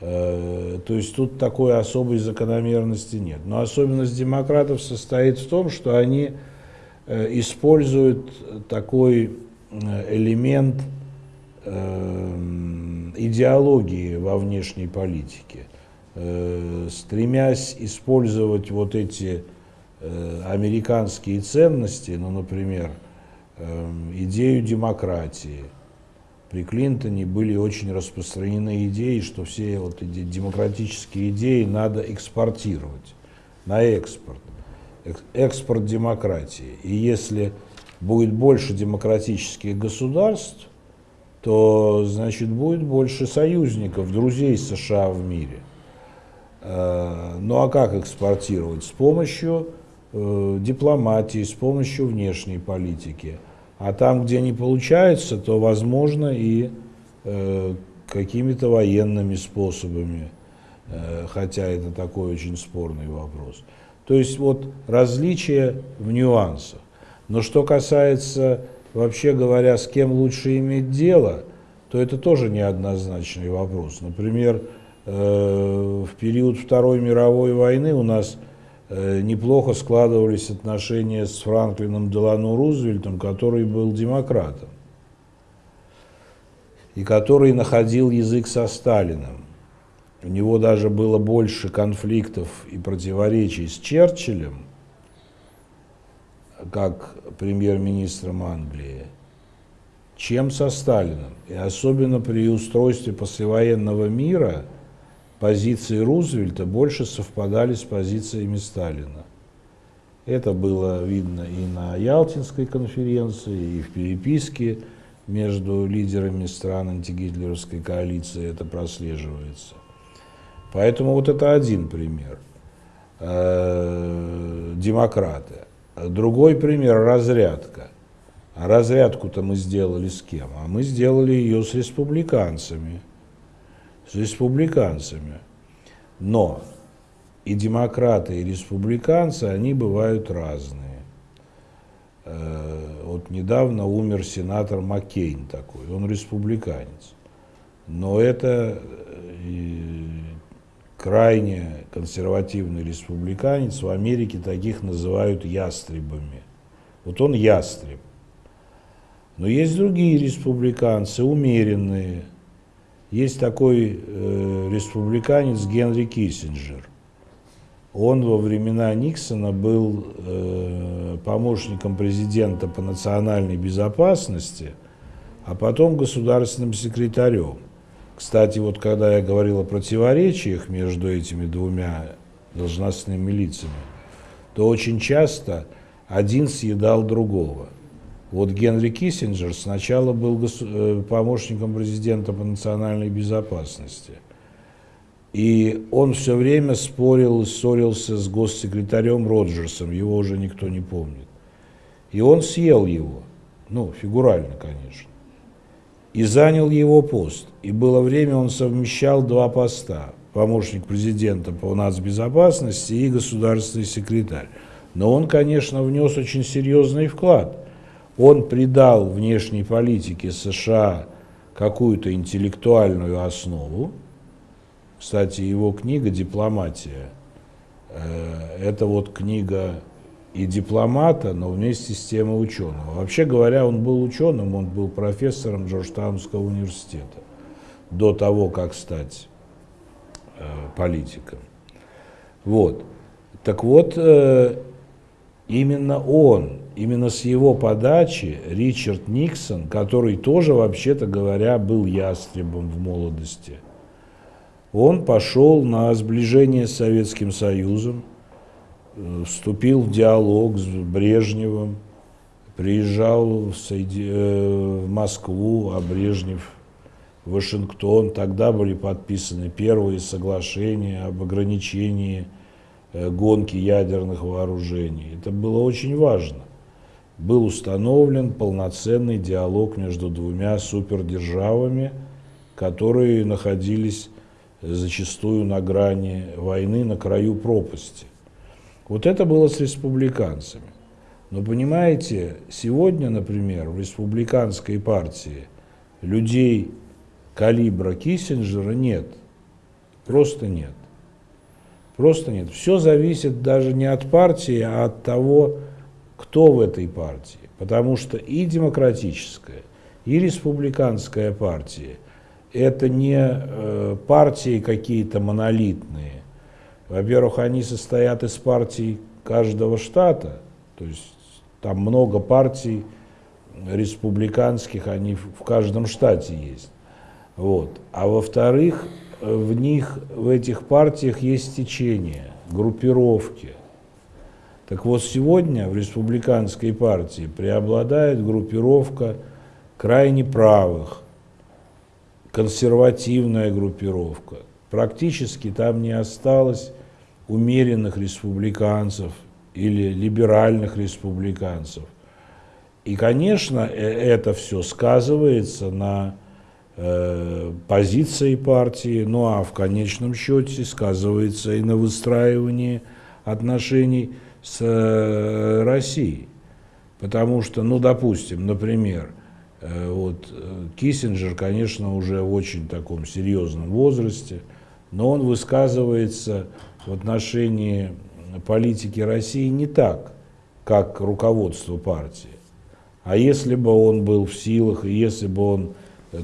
То есть тут такой особой закономерности нет. Но особенность демократов состоит в том, что они используют такой элемент идеологии во внешней политике, стремясь использовать вот эти Э, американские ценности, ну, например, эм, идею демократии. При Клинтоне были очень распространены идеи, что все вот эти демократические идеи надо экспортировать на экспорт. Экспорт демократии. И если будет больше демократических государств, то, значит, будет больше союзников, друзей США в мире. Э, ну а как экспортировать? С помощью э, дипломатии, с помощью внешней политики. А там, где не получается, то возможно и э, какими-то военными способами, хотя это такой очень спорный вопрос. То есть вот различия в нюансах. Но что касается, вообще говоря, с кем лучше иметь дело, то это тоже неоднозначный вопрос. Например, в период Второй мировой войны у нас Э, неплохо складывались отношения с Франклином Делану Рузвельтом, который был демократом и который находил язык со Сталиным. У него даже было больше конфликтов и противоречий с Черчиллем, как премьер-министром Англии, чем со Сталиным. И особенно при устройстве послевоенного мира – позиции Рузвельта больше совпадали с позициями Сталина. Это было видно и на Ялтинской конференции, и в переписке между лидерами стран антигитлеровской коалиции это прослеживается. Поэтому вот это один пример. Э, демократы. Другой пример – разрядка. А разрядку-то мы сделали с кем? А мы сделали ее с республиканцами – с республиканцами. Но и демократы, и республиканцы, они бывают разные. Э, вот недавно умер сенатор Маккейн такой, он республиканец. Но это э, крайне консервативный республиканец, в Америке таких называют ястребами. Вот он ястреб. Но есть другие республиканцы, умеренные, есть такой э, республиканец Генри Киссинджер. Он во времена Никсона был э, помощником президента по национальной безопасности, а потом государственным секретарем. Кстати, вот когда я говорил о противоречиях между этими двумя должностными лицами, то очень часто один съедал другого – вот Генри Киссинджер сначала был э, помощником президента по национальной безопасности. И он все время спорил, ссорился с госсекретарем Роджерсом, его уже никто не помнит. И он съел его, ну, фигурально, конечно, и занял его пост. И было время, он совмещал два поста, помощник президента по нацбезопасности и государственный секретарь. Но он, конечно, внес очень серьезный вклад – он придал внешней политике США какую-то интеллектуальную основу. Кстати, его книга «Дипломатия» э, – это вот книга и дипломата, но вместе с тем и ученого. Вообще говоря, он был ученым, он был профессором Джорджтаунского университета до того, как стать э, политиком. Вот. Так вот, э, именно он именно с его подачи Ричард Никсон, который тоже, вообще-то говоря, был ястребом в молодости, он пошел на сближение с Советским Союзом, э, вступил в диалог с Брежневым, приезжал в, Соеди... Э, в Москву, а Брежнев в Вашингтон. Тогда были подписаны первые соглашения об ограничении э, гонки ядерных вооружений. Это было очень важно был установлен полноценный диалог между двумя супердержавами, которые находились зачастую на грани войны, на краю пропасти. Вот это было с республиканцами. Но понимаете, сегодня, например, в республиканской партии людей калибра Киссинджера нет. Просто нет. Просто нет. Все зависит даже не от партии, а от того, кто в этой партии. Потому что и демократическая, и республиканская партия – это не э, партии какие-то монолитные. Во-первых, они состоят из партий каждого штата, то есть там много партий республиканских, они в каждом штате есть. Вот. А во-вторых, в них, в этих партиях есть течения, группировки. Так вот, сегодня в республиканской партии преобладает группировка крайне правых, консервативная группировка. Практически там не осталось умеренных республиканцев или либеральных республиканцев. И, конечно, э, это все сказывается на э, позиции партии, ну а в конечном счете сказывается и на выстраивании отношений с э, Россией. Потому что, ну, допустим, например, э, вот э, Киссинджер, конечно, уже в очень таком серьезном возрасте, но он высказывается в отношении политики России не так, как руководство партии. А если бы он был в силах, и если бы он,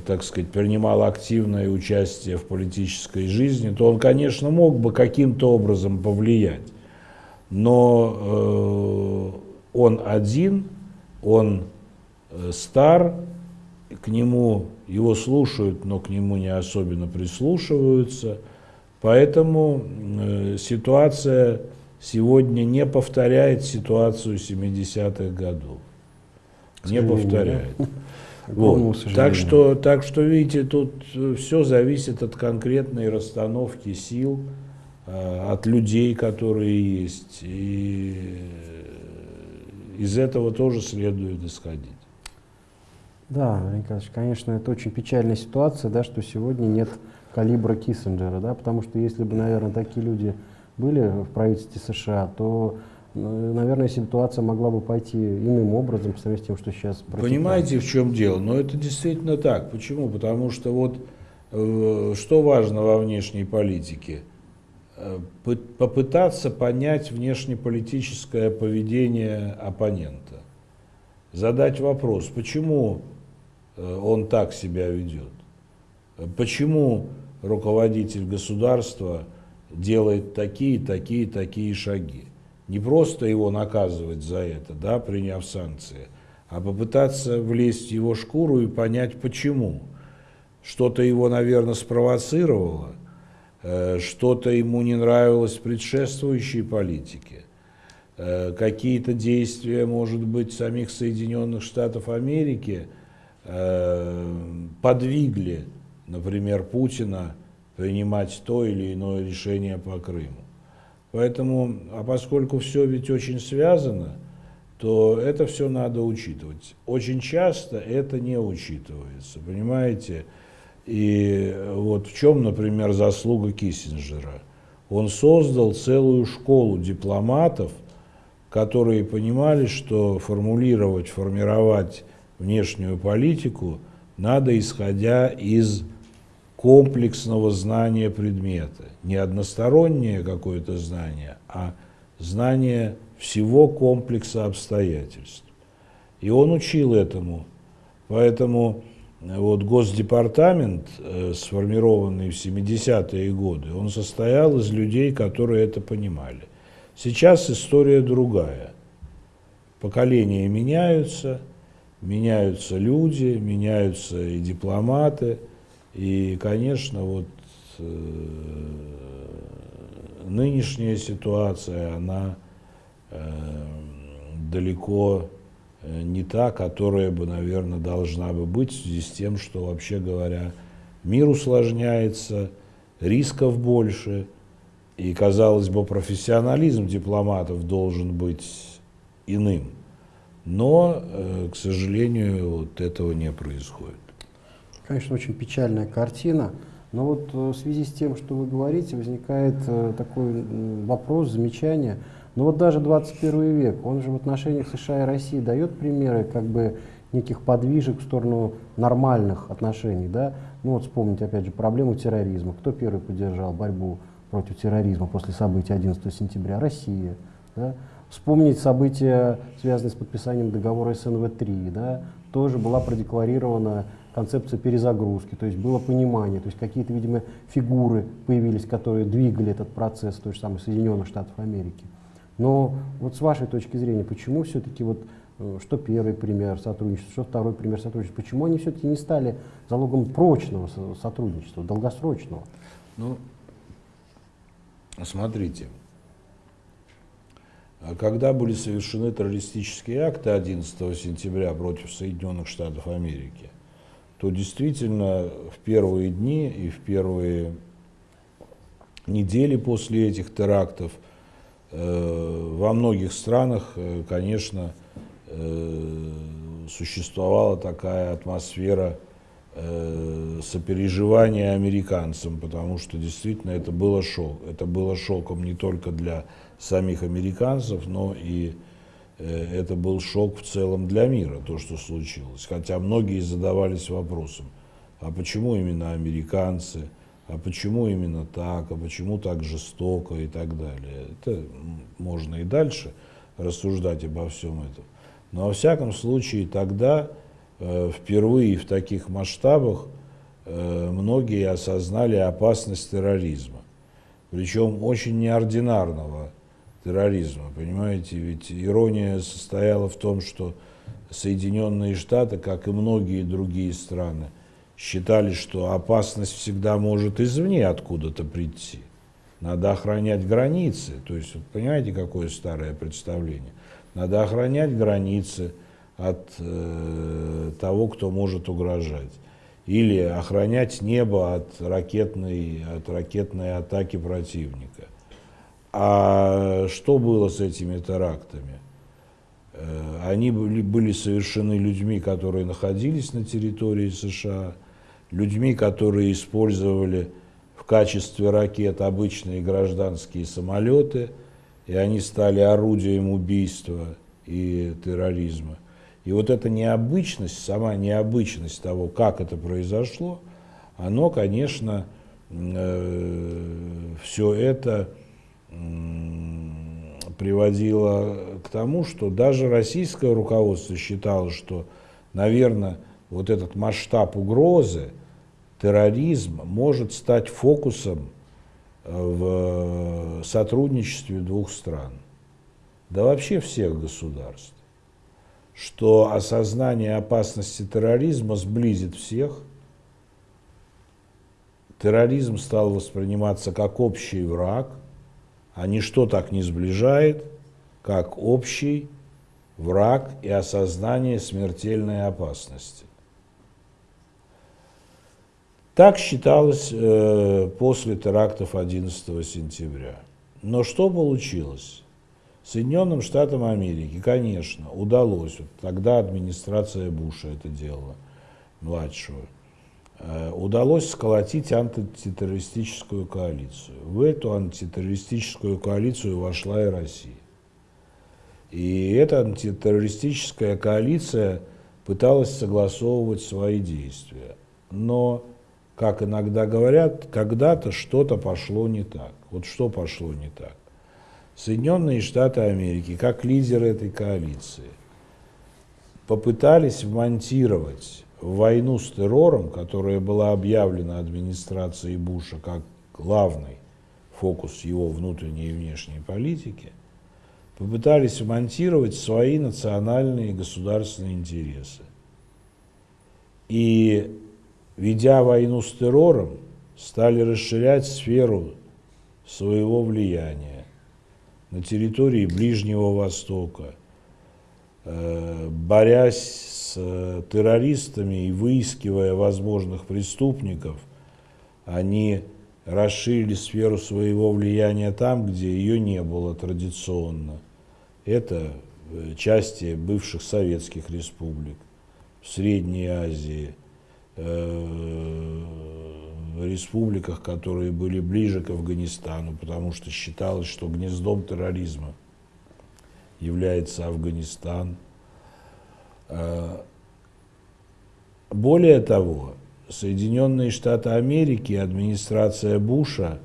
так сказать, принимал активное участие в политической жизни, то он, конечно, мог бы каким-то образом повлиять. Но э, он один, он э, стар, к нему его слушают, но к нему не особенно прислушиваются. Поэтому э, ситуация сегодня не повторяет ситуацию 70-х годов не повторяет. Вот. Так, что, так что, видите, тут все зависит от конкретной расстановки сил, от людей, которые есть. И э, из этого тоже следует исходить. Да, Николаевич, конечно, это очень печальная ситуация, да, что сегодня нет калибра Киссинджера, да, потому что если бы, наверное, такие люди были в правительстве США, то ну, наверное, ситуация могла бы пойти иным образом по сравнению с тем, что сейчас протекает. Понимаете, в чем дело? Но это действительно так. Почему? Потому что вот э, что важно во внешней политике? Э, попытаться понять внешнеполитическое поведение оппонента. Задать вопрос, почему э, он так себя ведет? Почему руководитель государства делает такие, такие, такие шаги? не просто его наказывать за это, да, приняв санкции, а попытаться влезть в его шкуру и понять, почему. Что-то его, наверное, спровоцировало, что-то ему не нравилось в предшествующей политике, э, какие-то действия, может быть, самих Соединенных Штатов Америки э, подвигли, например, Путина принимать то или иное решение по Крыму. Поэтому, а поскольку все ведь очень связано, то это все надо учитывать. Очень часто это не учитывается, понимаете? И вот в чем, например, заслуга Киссинджера? Он создал целую школу дипломатов, которые понимали, что формулировать, формировать внешнюю политику надо исходя из комплексного знания предмета. Не одностороннее какое-то знание, а знание всего комплекса обстоятельств. И он учил этому. Поэтому вот Госдепартамент, э, сформированный в 70-е годы, он состоял из людей, которые это понимали. Сейчас история другая. Поколения меняются, меняются люди, меняются и дипломаты – и, конечно, вот э, нынешняя ситуация, она э, далеко не та, которая бы, наверное, должна бы быть в связи с тем, что, вообще говоря, мир усложняется, рисков больше, и, казалось бы, профессионализм дипломатов должен быть иным. Но, э, к сожалению, вот этого не происходит. Конечно, очень печальная картина. Но вот э, в связи с тем, что вы говорите, возникает э, такой вопрос, замечание. Но вот даже 21 век, он же в отношениях США и России дает примеры как бы неких подвижек в сторону нормальных отношений. Да? Ну вот вспомнить опять же проблему терроризма. Кто первый поддержал борьбу против терроризма после событий 11 сентября? Россия. Да? Вспомнить события, связанные с подписанием договора СНВ-3. Да? Тоже была продекларирована концепция перезагрузки, то есть было понимание, то есть какие-то, видимо, фигуры появились, которые двигали этот процесс, той же самой Соединенных Штатов Америки. Но вот с вашей точки зрения, почему все-таки вот э, что первый пример сотрудничества, что второй пример сотрудничества, почему они все-таки не стали залогом прочного сотрудничества, долгосрочного? Ну, смотрите, а когда были совершены террористические акты 11 сентября против Соединенных Штатов Америки, то действительно в первые дни и в первые недели после этих терактов во многих странах, э, конечно, э, существовала такая атмосфера сопереживания американцам, потому что действительно это было шок. Это было шоком не только для самих американцев, но и Э, это был шок в целом для мира, то, что случилось. Хотя многие задавались вопросом, а почему именно американцы, а почему именно так, а почему так жестоко и так далее. Это можно и дальше рассуждать обо всем этом. Но во всяком случае тогда э, впервые в таких масштабах э, многие осознали опасность терроризма. Причем очень неординарного терроризма. Понимаете, ведь ирония состояла в том, что Соединенные Штаты, как и многие другие страны, считали, что опасность всегда может извне откуда-то прийти. Надо охранять границы. То есть, вот, понимаете, какое старое представление? Надо охранять границы от э, того, кто может угрожать. Или охранять небо от ракетной, от ракетной атаки противника. А что было с этими терактами? Э, они были, были совершены людьми, которые находились на территории США, людьми, которые использовали в качестве ракет обычные гражданские самолеты, и они стали орудием убийства и терроризма. И вот эта необычность, сама необычность того, как это произошло, оно, конечно, э, все это приводило к тому, что даже российское руководство считало, что, наверное, вот этот масштаб угрозы, терроризм, может стать фокусом э, в сотрудничестве двух стран, да вообще всех государств, что осознание опасности терроризма сблизит всех, терроризм стал восприниматься как общий враг – а ничто так не сближает, как общий враг и осознание смертельной опасности. Так считалось э, после терактов 11 сентября. Но что получилось? Соединенным Штатам Америки, конечно, удалось, вот тогда администрация Буша это делала, младшего, Э, удалось сколотить антитеррористическую коалицию. В эту антитеррористическую коалицию вошла и Россия. И эта антитеррористическая коалиция пыталась согласовывать свои действия. Но, как иногда говорят, когда-то что-то пошло не так. Вот что пошло не так? Соединенные Штаты Америки, как лидеры этой коалиции, попытались вмонтировать в войну с террором, которая была объявлена администрацией Буша как главный фокус его внутренней и внешней политики, попытались вмонтировать свои национальные и государственные интересы. И, ведя войну с террором, стали расширять сферу своего влияния на территории Ближнего Востока, э, борясь Э, террористами и выискивая возможных преступников, они расширили сферу своего влияния там, где ее не было традиционно. Это э, части бывших советских республик, в Средней Азии, республиках, которые были ближе к Афганистану, потому что считалось, что гнездом терроризма является Афганистан. Э, более того, Соединенные Штаты Америки, администрация Буша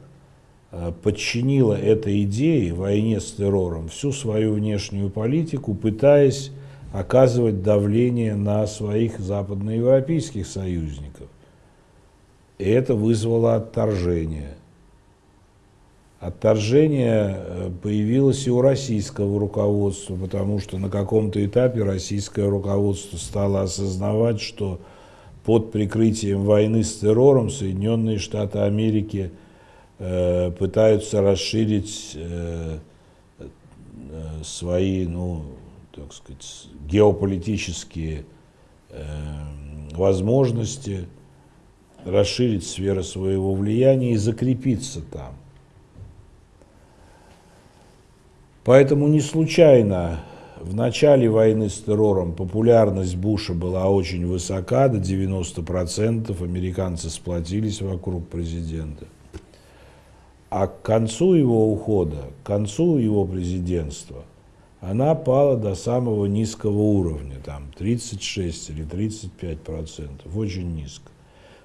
э, подчинила этой идее, войне с террором, всю свою внешнюю политику, пытаясь оказывать давление на своих западноевропейских союзников. И это вызвало отторжение. Отторжение э, появилось и у российского руководства, потому что на каком-то этапе российское руководство стало осознавать, что под прикрытием войны с террором Соединенные Штаты Америки э, пытаются расширить э, свои, ну, так сказать, геополитические э, возможности, расширить сферу своего влияния и закрепиться там. Поэтому не случайно в начале войны с террором популярность Буша была очень высока, до 90%. Американцы сплотились вокруг президента. А к концу его ухода, к концу его президентства, она пала до самого низкого уровня, там 36 или 35 процентов, очень низко.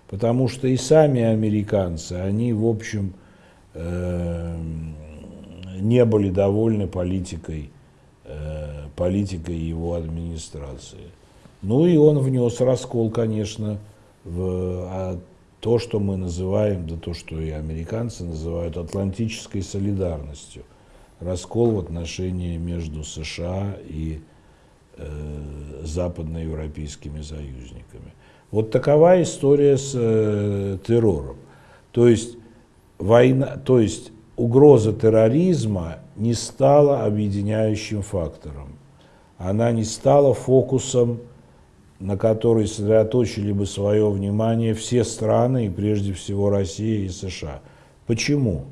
Потому что и сами американцы, они, в общем, э, не были довольны политикой Э, политикой его администрации. Ну и он внес раскол, конечно, в а то, что мы называем, да то, что и американцы называют атлантической солидарностью. Раскол в отношении между США и э, западноевропейскими союзниками. Вот такова история с э, террором. То есть война, то есть угроза терроризма не стала объединяющим фактором. Она не стала фокусом, на который сосредоточили бы свое внимание все страны, и прежде всего Россия и США. Почему?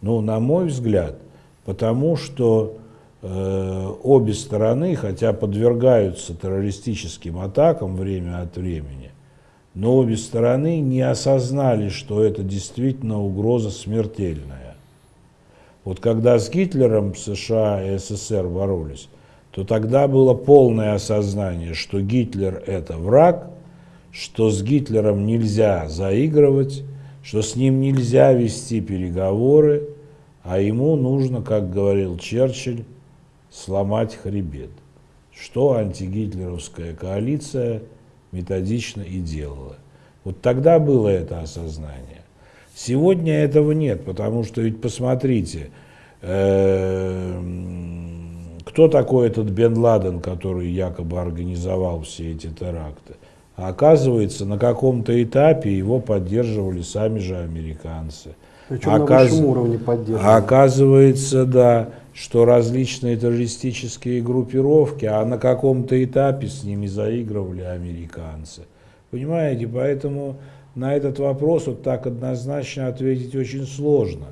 Ну, на мой взгляд, потому что э, обе стороны, хотя подвергаются террористическим атакам время от времени, но обе стороны не осознали, что это действительно угроза смертельная. Вот когда с Гитлером США и СССР боролись, то тогда было полное осознание, что Гитлер – это враг, что с Гитлером нельзя заигрывать, что с ним нельзя вести переговоры, а ему нужно, как говорил Черчилль, сломать хребет, что антигитлеровская коалиция методично и делала. Вот тогда было это осознание. Сегодня этого нет, потому что ведь посмотрите, э, кто такой этот Бен Ладен, который якобы организовал все эти теракты? А оказывается, на каком-то этапе его поддерживали сами же американцы. Причем Оказ... на высшем уровне поддерживали. Оказывается, да, что различные террористические группировки, а на каком-то этапе с ними заигрывали американцы. Понимаете, поэтому на этот вопрос вот так однозначно ответить очень сложно,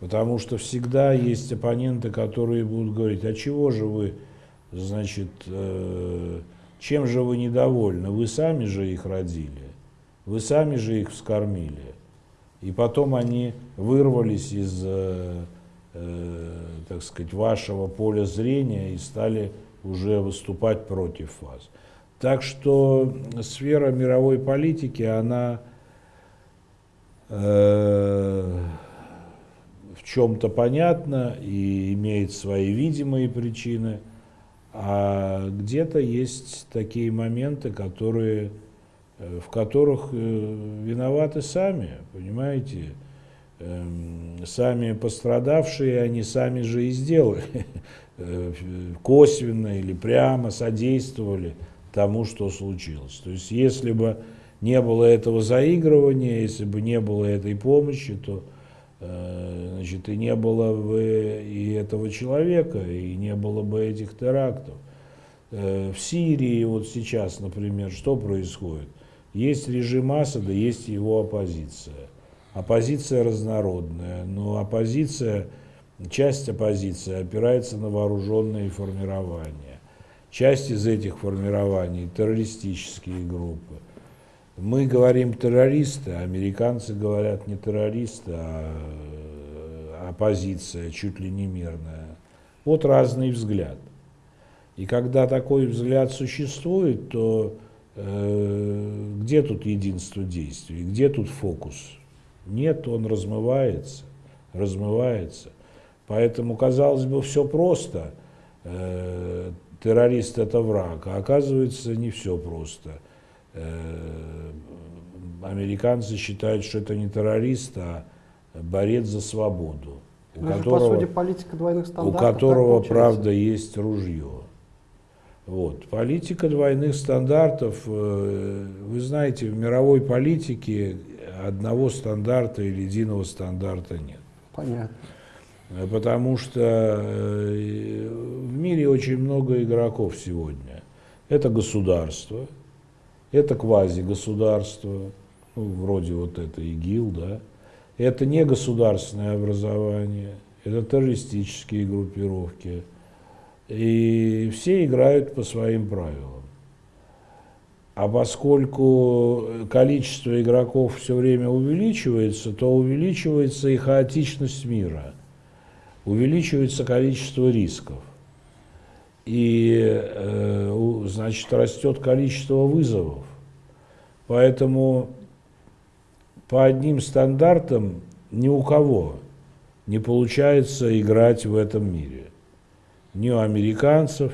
потому что всегда есть оппоненты, которые будут говорить, а чего же вы, значит, э, чем же вы недовольны? Вы сами же их родили, вы сами же их вскормили. И потом они вырвались из, э, э, так сказать, вашего поля зрения и стали уже выступать против вас. Так что сфера мировой политики, она Э, в чем-то понятно и имеет свои видимые причины, а где-то есть такие моменты, которые, в которых э, виноваты сами, понимаете, эм, сами пострадавшие, они сами же и сделали, косвенно или прямо содействовали тому, что случилось. То есть если бы не было этого заигрывания, если бы не было этой помощи, то э, значит, и не было бы и этого человека, и не было бы этих терактов. Э, в Сирии вот сейчас, например, что происходит? Есть режим Асада, есть его оппозиция. Оппозиция разнородная, но оппозиция, часть оппозиции опирается на вооруженные формирования. Часть из этих формирований – террористические группы – мы говорим террористы, а американцы говорят не террористы, а оппозиция, чуть ли не мирная. Вот разный взгляд. И когда такой взгляд существует, то э, где тут единство действий, где тут фокус? Нет, он размывается, размывается. Поэтому, казалось бы, все просто. Э, террорист это враг, а оказывается не все просто. Э, американцы считают, что это не террорист, а борец за свободу. У ну, которого, по сути, политика двойных стандартов. У которого, правда, есть ружье. Вот. Политика двойных стандартов, э, вы знаете, в мировой политике одного стандарта или единого стандарта нет. Понятно. Потому что э, в мире очень много игроков сегодня. Это государство, это квазигосударство, ну, вроде вот это ИГИЛ, да. Это не государственное образование, это террористические группировки. И все играют по своим правилам. А поскольку количество игроков все время увеличивается, то увеличивается и хаотичность мира, увеличивается количество рисков. И, э, значит, растет количество вызовов. Поэтому по одним стандартам ни у кого не получается играть в этом мире. Ни у американцев,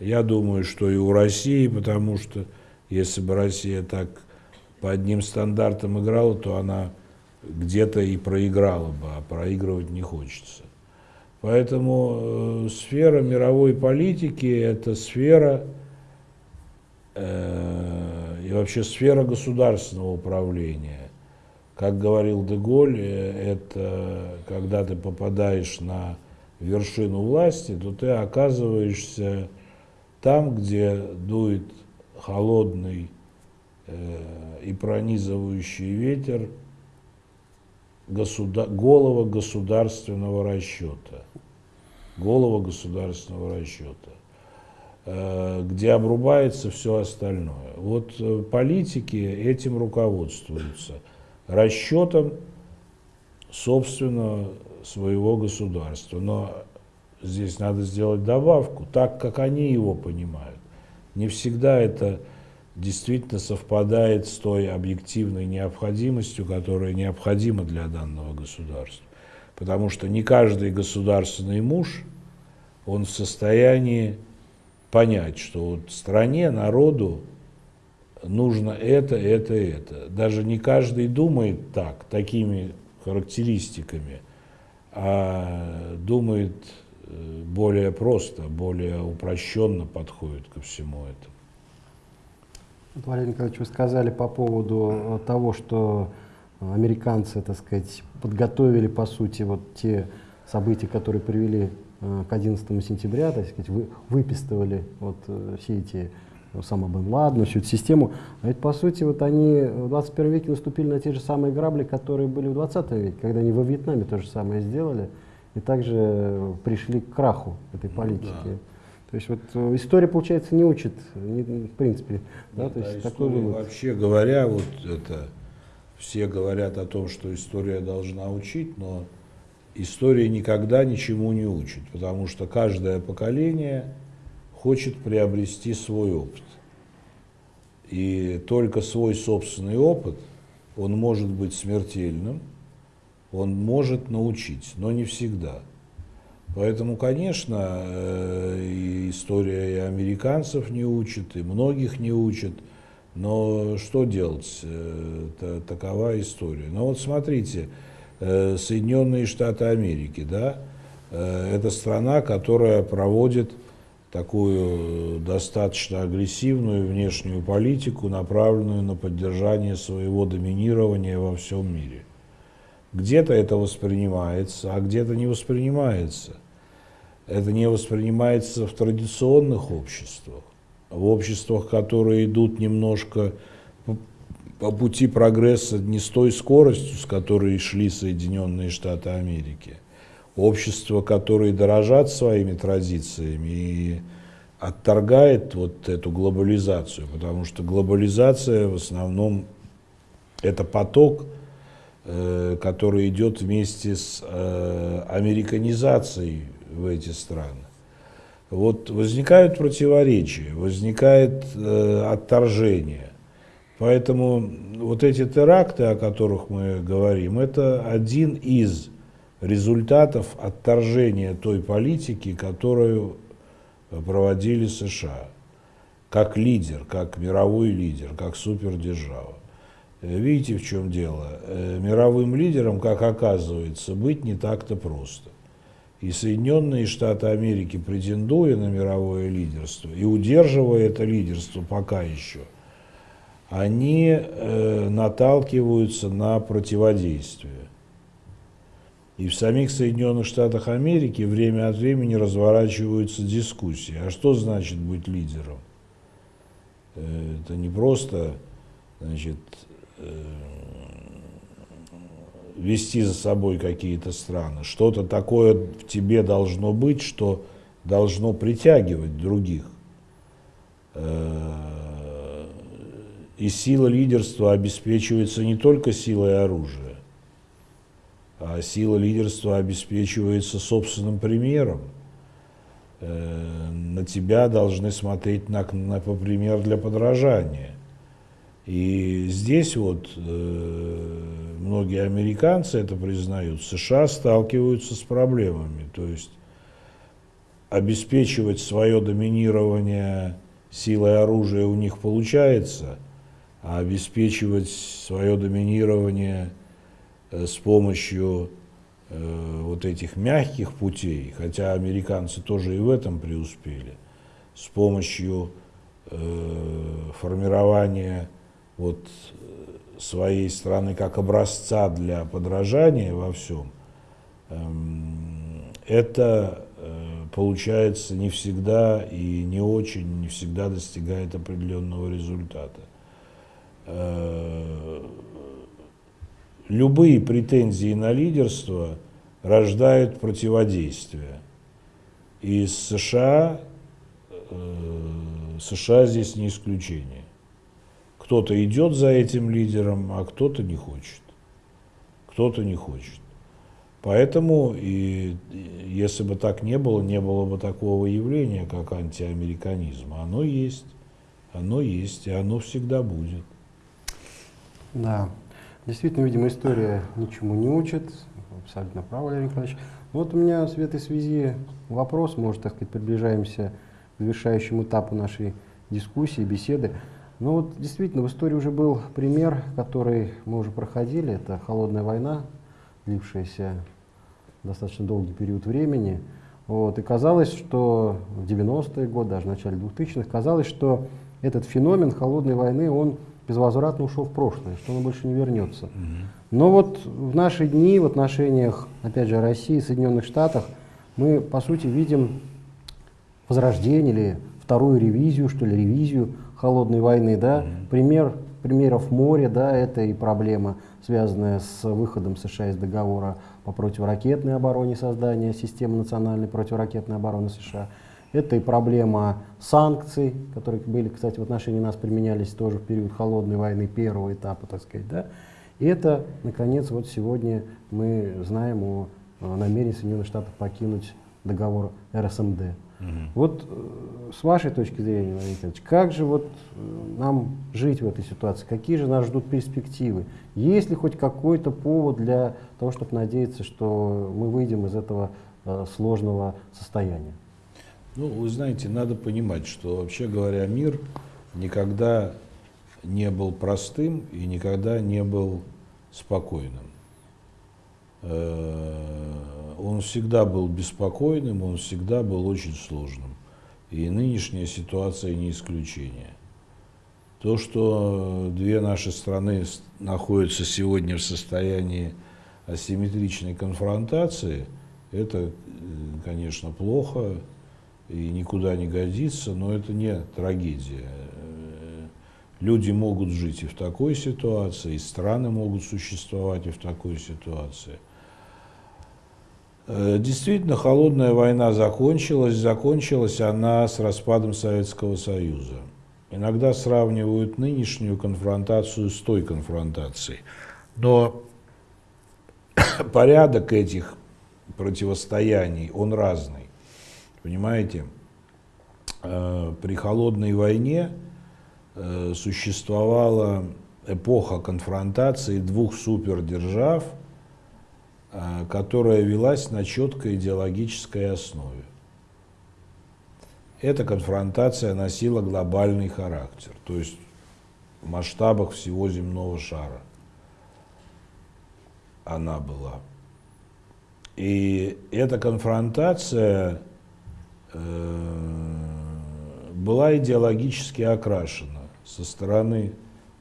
я думаю, что и у России, потому что если бы Россия так по одним стандартам играла, то она где-то и проиграла бы, а проигрывать не хочется. Поэтому э, сфера мировой политики – это сфера э, и вообще сфера государственного управления. Как говорил Деголь, э, это когда ты попадаешь на вершину власти, то ты оказываешься там, где дует холодный э, и пронизывающий ветер государ... голова государственного расчета. Голова государственного расчета, э, где обрубается все остальное. Вот э, политики этим руководствуются, расчетом собственного своего государства. Но здесь надо сделать добавку, так как они его понимают. Не всегда это действительно совпадает с той объективной необходимостью, которая необходима для данного государства. Потому что не каждый государственный муж, он в состоянии понять, что вот стране, народу нужно это, это, это. Даже не каждый думает так, такими характеристиками, а думает э, более просто, более упрощенно подходит ко всему этому. Валерий Николаевич, вы сказали по поводу э, того, что американцы, так сказать, подготовили, по сути, вот те события, которые привели э, к 11 сентября, так сказать, вы, выпистывали вот все эти сама Бен Ладен, всю эту систему. А ведь, по сути, вот они в 21 веке наступили на те же самые грабли, которые были в 20 веке, когда они во Вьетнаме то же самое сделали и также пришли к краху этой ну политики. Ну, да. То есть вот э, история, получается, не учит, не, в принципе. Да, то есть такой вывод. Вообще говоря, вот это все говорят о том, что история должна учить, но история никогда ничему не учит, потому что каждое поколение хочет приобрести свой опыт. И только свой собственный опыт, он может быть смертельным, он может научить, но не всегда. Поэтому, конечно, э, история и американцев не учит, и многих не учит. Но что делать? Это такова история. Но вот смотрите, э, Соединенные Штаты Америки, да, э, это страна, которая проводит такую достаточно агрессивную внешнюю политику, направленную на поддержание своего доминирования во всем мире. Где-то это воспринимается, а где-то не воспринимается это не воспринимается в традиционных обществах, в обществах, которые идут немножко по пути прогресса не с той скоростью, с которой шли Соединенные Штаты Америки. Общества, которые дорожат своими традициями и отторгает вот эту глобализацию, потому что глобализация в основном это поток, э, который идет вместе с э, американизацией в эти страны. Вот возникают противоречия, возникает э, отторжение. Поэтому вот эти теракты, о которых мы говорим, это один из результатов отторжения той политики, которую проводили США, как лидер, как мировой лидер, как супердержава. Э, видите, в чем дело? Э, мировым лидером, как оказывается, быть не так-то просто. И Соединенные Штаты Америки, претендуя на мировое лидерство и удерживая это лидерство пока еще, они э, наталкиваются на противодействие. И в самих Соединенных Штатах Америки время от времени разворачиваются дискуссии. А что значит быть лидером? Э, это не просто значит, э, вести за собой какие-то страны. Что-то такое в тебе должно быть, что должно притягивать других. Э, и сила лидерства обеспечивается не только силой оружия, а сила лидерства обеспечивается собственным примером. Э, на тебя должны смотреть на, на пример для подражания. И здесь вот э, многие американцы это признают, США сталкиваются с проблемами. То есть обеспечивать свое доминирование силой оружия у них получается, а обеспечивать свое доминирование с помощью э, вот этих мягких путей, хотя американцы тоже и в этом преуспели, с помощью э, формирования вот своей страны как образца для подражания во всем, эм, это э, получается не всегда и не очень, не всегда достигает определенного результата. Любые претензии на лидерство рождают противодействие. И США, э, США здесь не исключение. Кто-то идет за этим лидером, а кто-то не хочет. Кто-то не хочет. Поэтому, и, если бы так не было, не было бы такого явления, как антиамериканизм. Оно есть, оно есть, и оно всегда будет. Да, действительно, видимо, история ничему не учит. Абсолютно правы, Владимир Николаевич. Вот у меня в этой связи вопрос, может, так сказать, приближаемся к завершающему этапу нашей дискуссии, беседы. Ну вот действительно в истории уже был пример, который мы уже проходили, это холодная война, длившаяся достаточно долгий период времени. Вот, и казалось, что в 90-е годы, даже в начале 2000-х, казалось, что этот феномен холодной войны, он безвозвратно ушел в прошлое, что он больше не вернется. Но вот в наши дни, в отношениях, опять же, России и Соединенных Штатах, мы, по сути, видим возрождение или вторую ревизию, что ли, ревизию холодной войны, да, пример примеров море, да, это и проблема, связанная с выходом США из договора по противоракетной обороне, создания системы национальной противоракетной обороны США. Это и проблема санкций, которые были, кстати, в отношении нас применялись тоже в период холодной войны, первого этапа, так сказать, да. И это, наконец, вот сегодня мы знаем о намерении Соединенных Штатов покинуть договор РСМД. Угу. Вот э, с вашей точки зрения, Владимир Николаевич, как же вот э, нам жить в этой ситуации? Какие же нас ждут перспективы? Есть ли хоть какой-то повод для того, чтобы надеяться, что мы выйдем из этого э, сложного состояния? Ну, вы знаете, надо понимать, что вообще говоря, мир никогда не был простым и никогда не был спокойным. Э, он всегда был беспокойным, он всегда был очень сложным. И нынешняя ситуация не исключение. То, что две наши страны находятся сегодня в состоянии асимметричной конфронтации, это, э, конечно, плохо и никуда не годится, но это не трагедия. Люди могут жить и в такой ситуации, и страны могут существовать и в такой ситуации – Э, действительно, холодная война закончилась. Закончилась она с распадом Советского Союза. Иногда сравнивают нынешнюю конфронтацию с той конфронтацией. Но порядок этих противостояний, он разный. Понимаете? э, при холодной войне э, существовала эпоха конфронтации двух супердержав, э, которая велась на четкой идеологической основе. Эта конфронтация носила глобальный характер, то есть в масштабах всего земного шара она была. И эта конфронтация была идеологически окрашена. Со стороны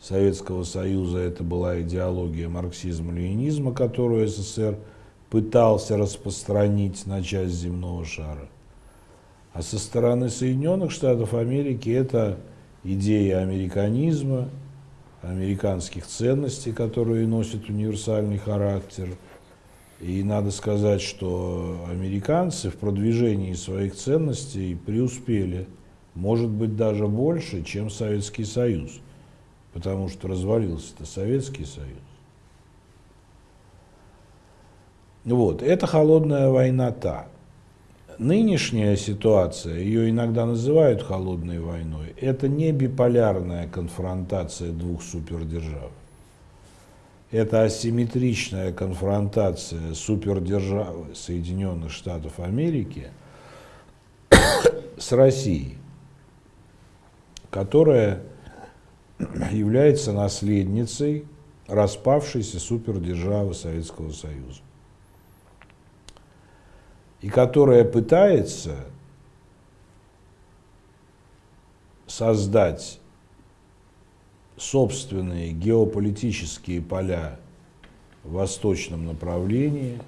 Советского Союза это была идеология марксизма-ленинизма, которую СССР пытался распространить на часть земного шара. А со стороны Соединенных Штатов Америки это идея американизма, американских ценностей, которые носят универсальный характер. И надо сказать, что американцы в продвижении своих ценностей преуспели, может быть, даже больше, чем Советский Союз, потому что развалился-то Советский Союз. Вот, это холодная война та. Нынешняя ситуация, ее иногда называют холодной войной, это не биполярная конфронтация двух супердержав. Это асимметричная конфронтация супердержавы Соединенных Штатов Америки с Россией, которая является наследницей распавшейся супердержавы Советского Союза и которая пытается создать собственные геополитические поля в восточном направлении,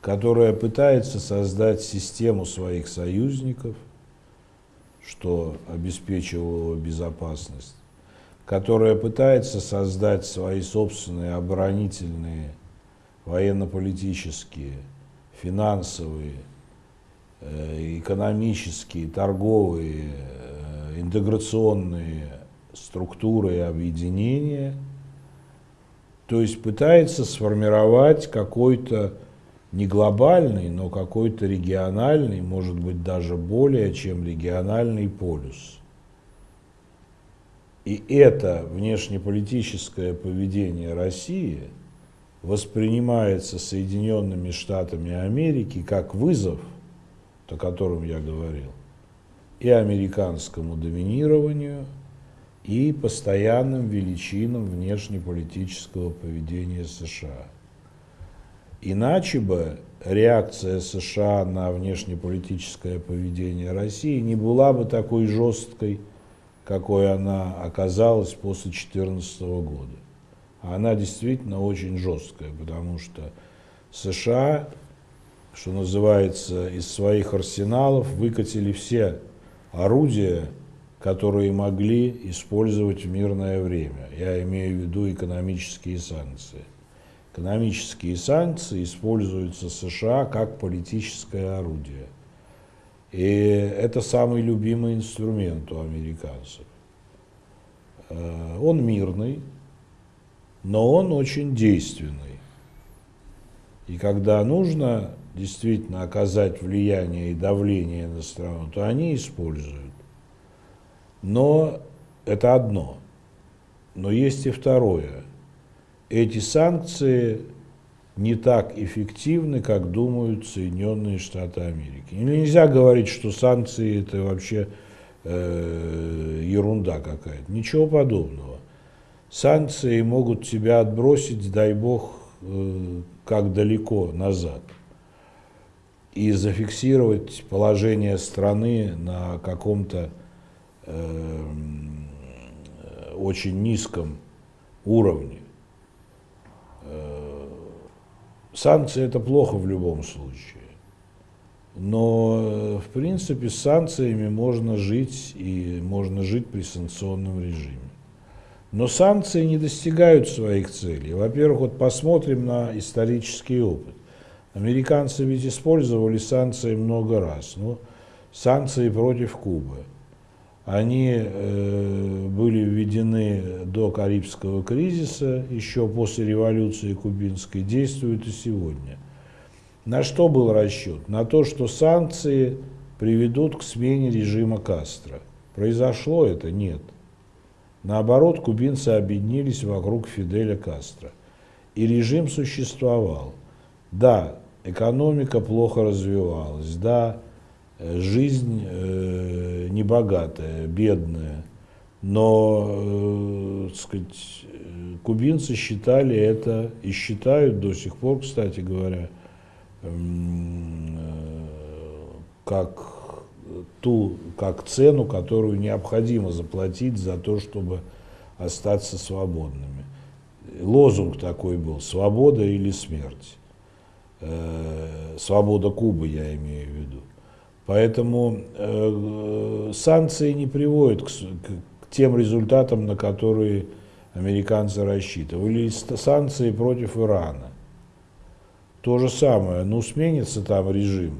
которая пытается создать систему своих союзников, что обеспечивало безопасность, которая пытается создать свои собственные оборонительные военно-политические финансовые, э, экономические, торговые, э, интеграционные структуры и объединения, то есть пытается сформировать какой-то не глобальный, но какой-то региональный, может быть даже более чем региональный полюс. И это внешнеполитическое поведение России – воспринимается Соединенными Штатами Америки как вызов, о котором я говорил, и американскому доминированию, и постоянным величинам внешнеполитического поведения США. Иначе бы реакция США на внешнеполитическое поведение России не была бы такой жесткой, какой она оказалась после 2014 года она действительно очень жесткая, потому что США, что называется, из своих арсеналов выкатили все орудия, которые могли использовать в мирное время. Я имею в виду экономические санкции. Экономические санкции используются США как политическое орудие. И это самый любимый инструмент у американцев. Э, он мирный, но он очень действенный. И когда нужно действительно оказать влияние и давление на страну, то они используют. Но это одно. Но есть и второе. Эти санкции не так эффективны, как думают Соединенные Штаты Америки. Нельзя говорить, что санкции это вообще э, ерунда какая-то. Ничего подобного. Санкции могут тебя отбросить, дай бог, э, как далеко назад и зафиксировать положение страны на каком-то очень низком уровне. Э, санкции это плохо в любом случае. Но, в принципе, с санкциями можно жить, и можно жить при санкционном режиме. Но санкции не достигают своих целей. Во-первых, вот посмотрим на исторический опыт. Американцы ведь использовали санкции много раз. Ну, санкции против Кубы. Они э, были введены до Карибского кризиса, еще после революции кубинской, действуют и сегодня. На что был расчет? На то, что санкции приведут к смене режима Кастро. Произошло это? Нет. Наоборот, кубинцы объединились вокруг Фиделя Кастро. И режим существовал. Да, экономика плохо развивалась, да, жизнь э, небогатая, бедная, но, э, сказать, кубинцы считали это и считают до сих пор, кстати говоря, э, как ту, как цену, которую необходимо заплатить за то, чтобы остаться свободными. Лозунг такой был «Свобода или смерть». Э, свобода Кубы, я имею в виду. Поэтому э, санкции не приводят к, к тем результатам, на которые американцы рассчитывали. Санкции против Ирана. То же самое. Ну, сменится там режим.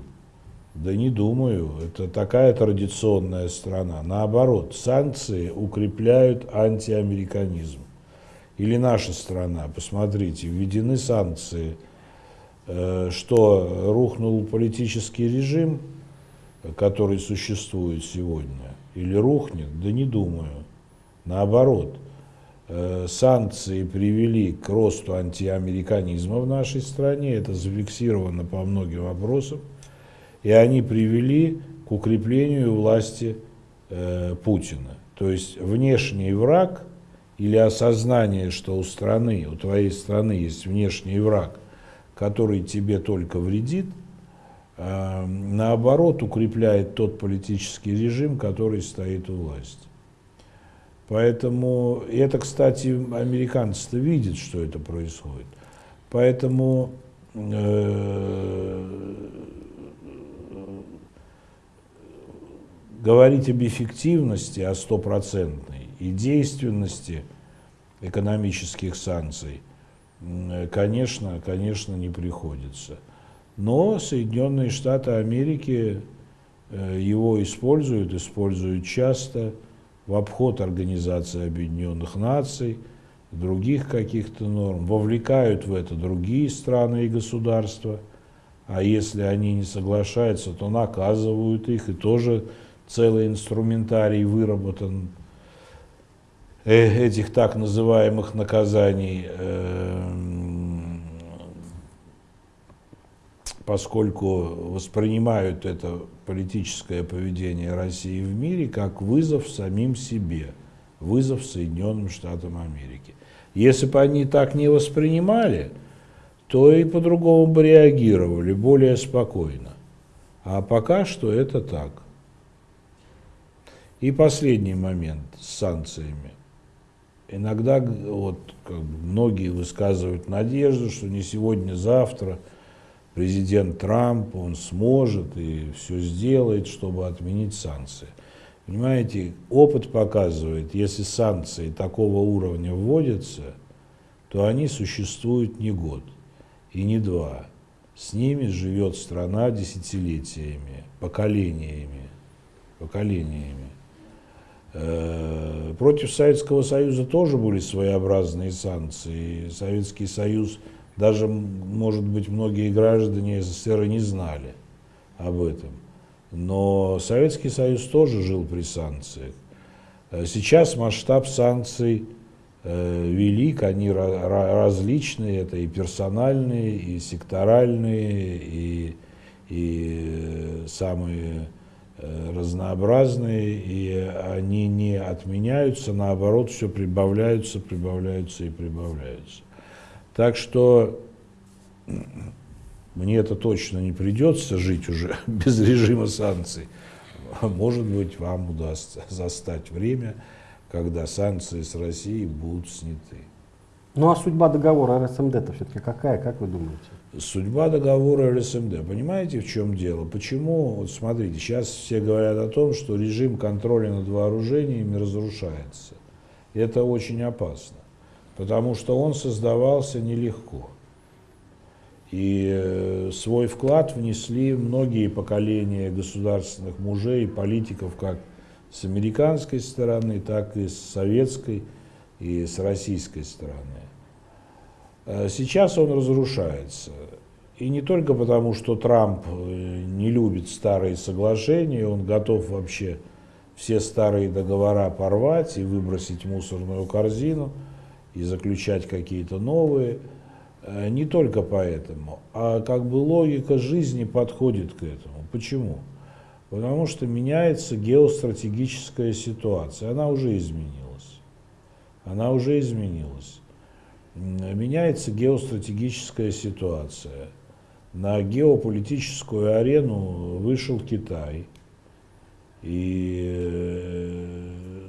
Да не думаю. Это такая традиционная страна. Наоборот, санкции укрепляют антиамериканизм. Или наша страна, посмотрите, введены санкции – Э, что рухнул политический режим, который существует сегодня, или рухнет, да не думаю. Наоборот, э, санкции привели к росту антиамериканизма в нашей стране, это зафиксировано по многим вопросам, и они привели к укреплению власти э, Путина. То есть внешний враг или осознание, что у страны, у твоей страны есть внешний враг – который тебе только вредит, наоборот укрепляет тот политический режим, который стоит у власти. Поэтому, и это, кстати, американцы-то видят, что это происходит. Поэтому э, говорить об эффективности, о стопроцентной и действенности экономических санкций конечно, конечно, не приходится. Но Соединенные Штаты Америки э, его используют, используют часто в обход Организации Объединенных Наций, других каких-то норм, вовлекают в это другие страны и государства, а если они не соглашаются, то наказывают их, и тоже целый инструментарий выработан Э, этих так называемых наказаний, поскольку воспринимают это политическое поведение России в мире как вызов самим себе, вызов Соединенным Штатам Америки. Если бы они так не воспринимали, то и по-другому бы реагировали, более спокойно. А пока что это так. И последний момент с санкциями. Иногда вот, как бы, многие высказывают надежду, что не сегодня, завтра президент Трамп, он сможет и все сделает, чтобы отменить санкции. Понимаете, опыт показывает, если санкции такого уровня вводятся, то они существуют не год и не два. С ними живет страна десятилетиями, поколениями, поколениями. Э, против Советского Союза тоже были своеобразные санкции. Советский Союз, даже, может быть, многие граждане СССР и не знали об этом. Но Советский Союз тоже жил при санкциях. Э, сейчас масштаб санкций э, велик, они различные, это и персональные, и секторальные, и, и самые Э, разнообразные, и они не отменяются, наоборот, все прибавляются, прибавляются и прибавляются. Так что мне это точно не придется жить уже без режима санкций. Может быть, вам удастся застать время, когда санкции с Россией будут сняты. Ну а судьба договора РСМД-то все-таки какая, как вы думаете? Судьба договора РСМД. Понимаете, в чем дело? Почему? Вот смотрите, сейчас все говорят о том, что режим контроля над вооружениями разрушается. Это очень опасно, потому что он создавался нелегко. И э, свой вклад внесли многие поколения государственных мужей политиков, как с американской стороны, так и с советской и с российской стороны. Э, сейчас он разрушается. И не только потому, что Трамп э, не любит старые соглашения, он готов вообще все старые договора порвать и выбросить в мусорную корзину и заключать какие-то новые. Э, не только поэтому, а как бы логика жизни подходит к этому. Почему? Потому что меняется геостратегическая ситуация. Она уже изменилась. Она уже изменилась. Меняется геостратегическая ситуация. На геополитическую арену вышел Китай. И э,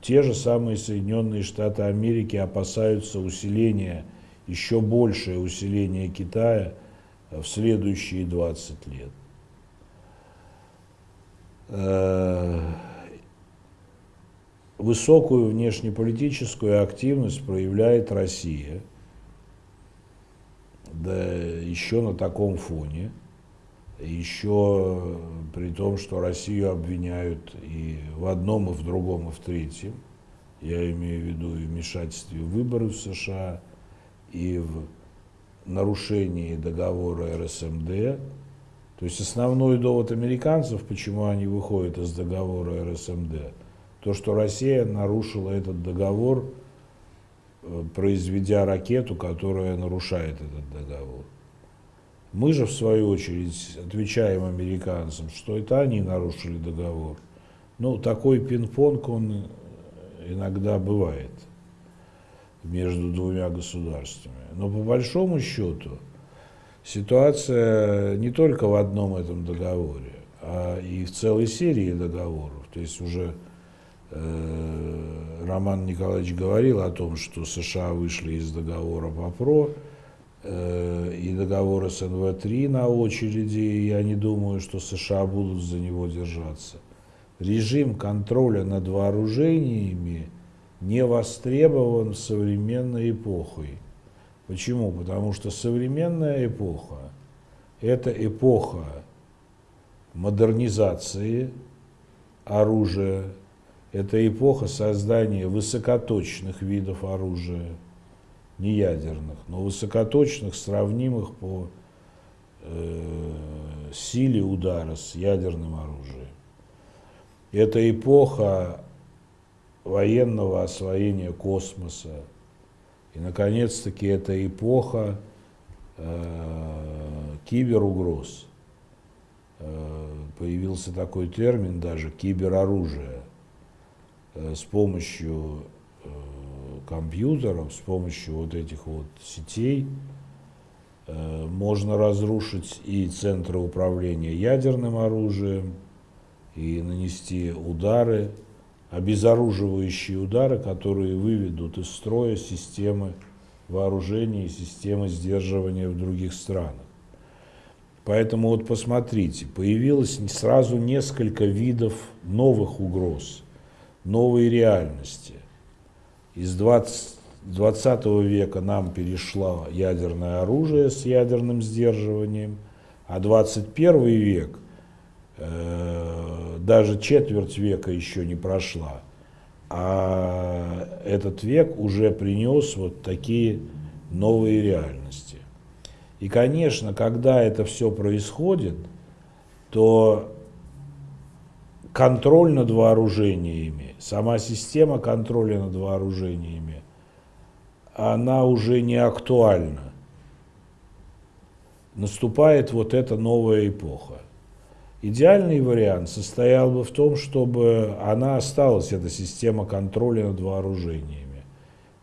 те же самые Соединенные Штаты Америки опасаются усиления, еще большее усиление Китая в следующие 20 лет. Э, высокую внешнеполитическую активность проявляет Россия, да еще на таком фоне, еще при том, что Россию обвиняют и в одном, и в другом, и в третьем, я имею в виду и вмешательстве в выборы в США, и в нарушении договора РСМД, то есть основной довод американцев, почему они выходят из договора РСМД, то, что Россия нарушила этот договор, э, произведя ракету, которая нарушает этот договор. Мы же, в свою очередь, отвечаем американцам, что это они нарушили договор. Ну, такой пинг-понг, он иногда бывает между двумя государствами. Но по большому счету, ситуация не только в одном этом договоре, а и в целой серии договоров. То есть уже э, Роман Николаевич говорил о том, что США вышли из договора по ПРО, э, и договор СНВ-3 на очереди, и я не думаю, что США будут за него держаться. Режим контроля над вооружениями не востребован современной эпохой. Почему? Потому что современная эпоха – это эпоха модернизации оружия, это эпоха создания высокоточных видов оружия, не ядерных, но высокоточных, сравнимых по э, силе удара с ядерным оружием. Это эпоха военного освоения космоса, и, наконец-таки, это эпоха э, киберугроз. Э, появился такой термин даже кибероружие. Э, с помощью компьютеров, с помощью вот этих вот сетей э, можно разрушить и центры управления ядерным оружием, и нанести удары обезоруживающие удары, которые выведут из строя системы вооружения и системы сдерживания в других странах. Поэтому вот посмотрите, появилось сразу несколько видов новых угроз, новой реальности. Из 20, 20 века нам перешло ядерное оружие с ядерным сдерживанием, а 21 век – Э, даже четверть века еще не прошла, а этот век уже принес вот такие новые реальности. И, конечно, когда это все происходит, то контроль над вооружениями, сама система контроля над вооружениями, она уже не актуальна. Наступает вот эта новая эпоха. Идеальный вариант состоял бы в том, чтобы она осталась, эта система контроля над вооружениями.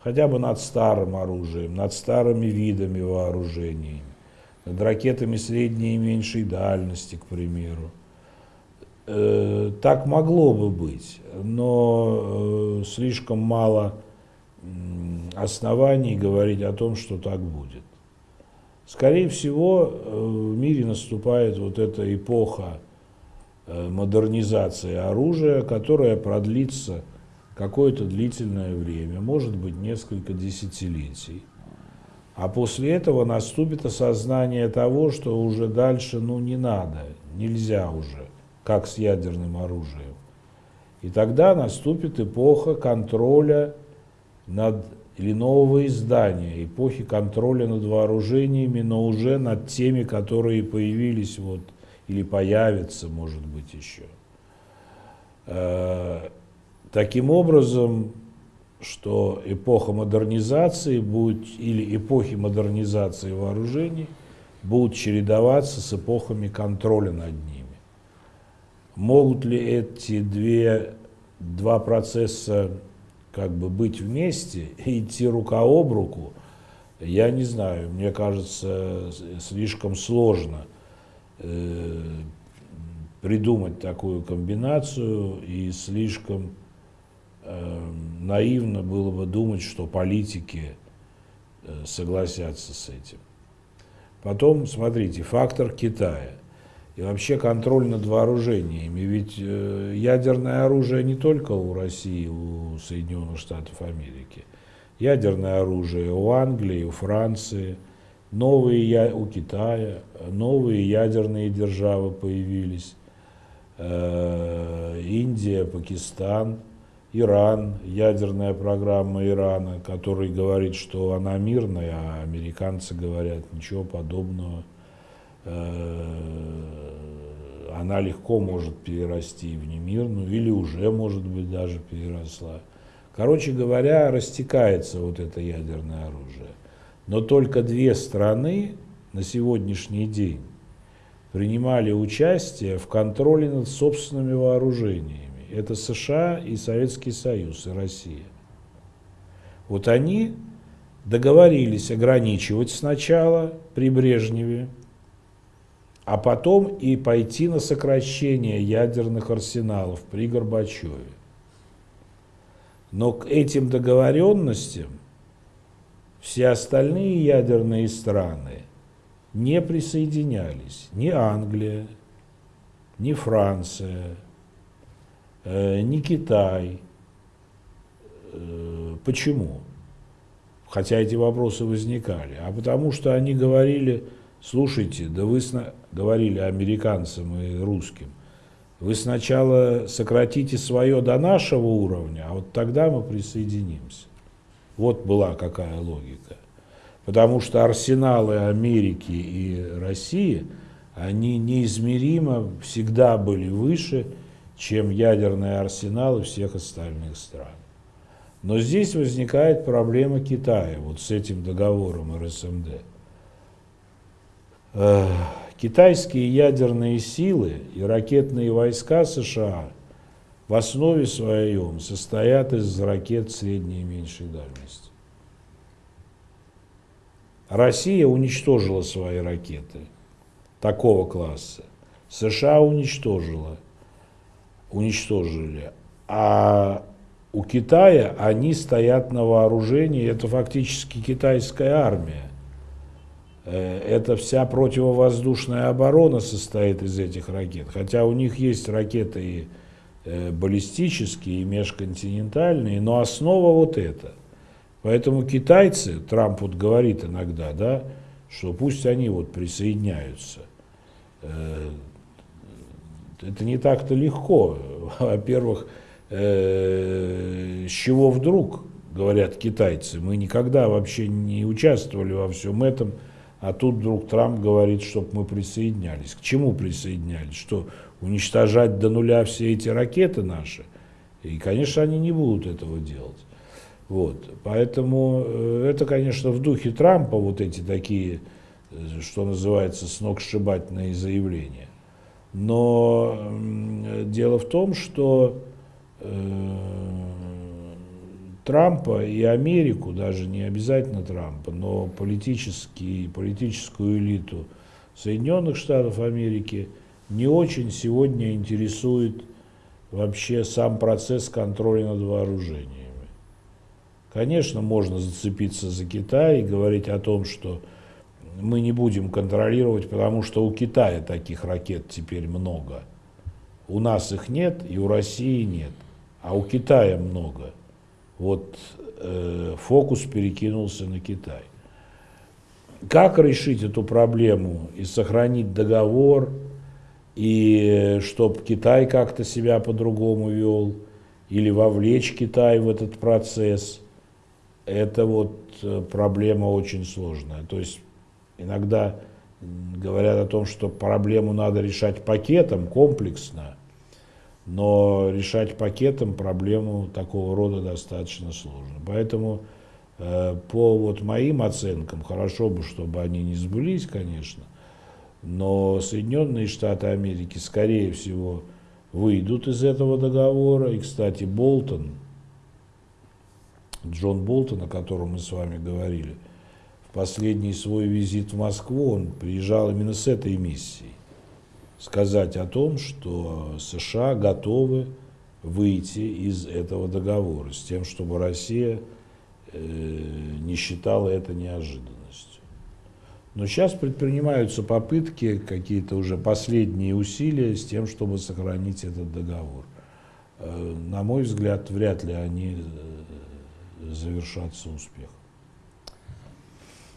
Хотя бы над старым оружием, над старыми видами вооружений, над ракетами средней и меньшей дальности, к примеру. Э, так могло бы быть, но э, слишком мало оснований говорить о том, что так будет. Скорее всего, э, в мире наступает вот эта эпоха модернизации оружия, которая продлится какое-то длительное время, может быть несколько десятилетий. А после этого наступит осознание того, что уже дальше ну, не надо, нельзя уже, как с ядерным оружием. И тогда наступит эпоха контроля над или нового издания эпохи контроля над вооружениями, но уже над теми, которые появились вот, или появятся, может быть, еще. Э, таким образом, что эпоха модернизации будет, или эпохи модернизации вооружений будут чередоваться с эпохами контроля над ними. Могут ли эти две, два процесса как бы быть вместе и идти рука об руку, я не знаю, мне кажется, слишком сложно э, придумать такую комбинацию и слишком э, наивно было бы думать, что политики э, согласятся с этим. Потом, смотрите, фактор Китая – и вообще контроль над вооружениями. Ведь э, ядерное оружие не только у России, у Соединенных Штатов Америки. Ядерное оружие у Англии, у Франции, новые у Китая, новые ядерные державы появились. Э, Индия, Пакистан, Иран, ядерная программа Ирана, который говорит, что она мирная, а американцы говорят ничего подобного. Э, она легко может перерасти в немирную, или уже, может быть, даже переросла. Короче говоря, растекается вот это ядерное оружие. Но только две страны на сегодняшний день принимали участие в контроле над собственными вооружениями. Это США и Советский Союз, и Россия. Вот они договорились ограничивать сначала при Брежневе а потом и пойти на сокращение ядерных арсеналов при Горбачеве. Но к этим договоренностям все остальные ядерные страны не присоединялись. Ни Англия, ни Франция, э, ни Китай. Э, почему? Хотя эти вопросы возникали. А потому что они говорили, слушайте, да вы говорили американцам и русским, вы сначала сократите свое до нашего уровня, а вот тогда мы присоединимся. Вот была какая логика. Потому что арсеналы Америки и России, они неизмеримо всегда были выше, чем ядерные арсеналы всех остальных стран. Но здесь возникает проблема Китая, вот с этим договором РСМД. Китайские ядерные силы и ракетные войска США в основе своем состоят из ракет средней и меньшей дальности. Россия уничтожила свои ракеты такого класса. США уничтожила, уничтожили. А у Китая они стоят на вооружении, это фактически китайская армия. Э, эта вся противовоздушная оборона состоит из этих ракет. Хотя у них есть ракеты и э, баллистические, и межконтинентальные, но основа вот эта. Поэтому китайцы, Трамп вот говорит иногда, да, что пусть они вот присоединяются. Э, это не так-то легко. Во-первых, с чего вдруг, говорят китайцы, мы никогда вообще не участвовали во всем этом, а тут вдруг Трамп говорит, чтобы мы присоединялись. К чему присоединялись? Что, уничтожать до нуля все эти ракеты наши? И, конечно, они не будут этого делать. Вот. Поэтому э, это, конечно, в духе Трампа вот эти такие, э, что называется, сногсшибательные заявления. Но дело в том, что э, Трампа и Америку, даже не обязательно Трампа, но политический, политическую элиту Соединенных Штатов Америки не очень сегодня интересует вообще сам процесс контроля над вооружениями. Конечно, можно зацепиться за Китай и говорить о том, что мы не будем контролировать, потому что у Китая таких ракет теперь много. У нас их нет и у России нет, а у Китая много вот э, фокус перекинулся на Китай. Как решить эту проблему и сохранить договор, и чтобы Китай как-то себя по-другому вел, или вовлечь Китай в этот процесс, это вот э, проблема очень сложная. То есть иногда говорят о том, что проблему надо решать пакетом, комплексно, но решать пакетом проблему такого рода достаточно сложно. Поэтому э, по вот моим оценкам, хорошо бы, чтобы они не сбылись, конечно, но Соединенные Штаты Америки, скорее всего, выйдут из этого договора. И, кстати, Болтон, Джон Болтон, о котором мы с вами говорили, в последний свой визит в Москву, он приезжал именно с этой миссией. Сказать о том, что США готовы выйти из этого договора, с тем, чтобы Россия э, не считала это неожиданностью. Но сейчас предпринимаются попытки, какие-то уже последние усилия с тем, чтобы сохранить этот договор. Э, на мой взгляд, вряд ли они э, завершатся успехом.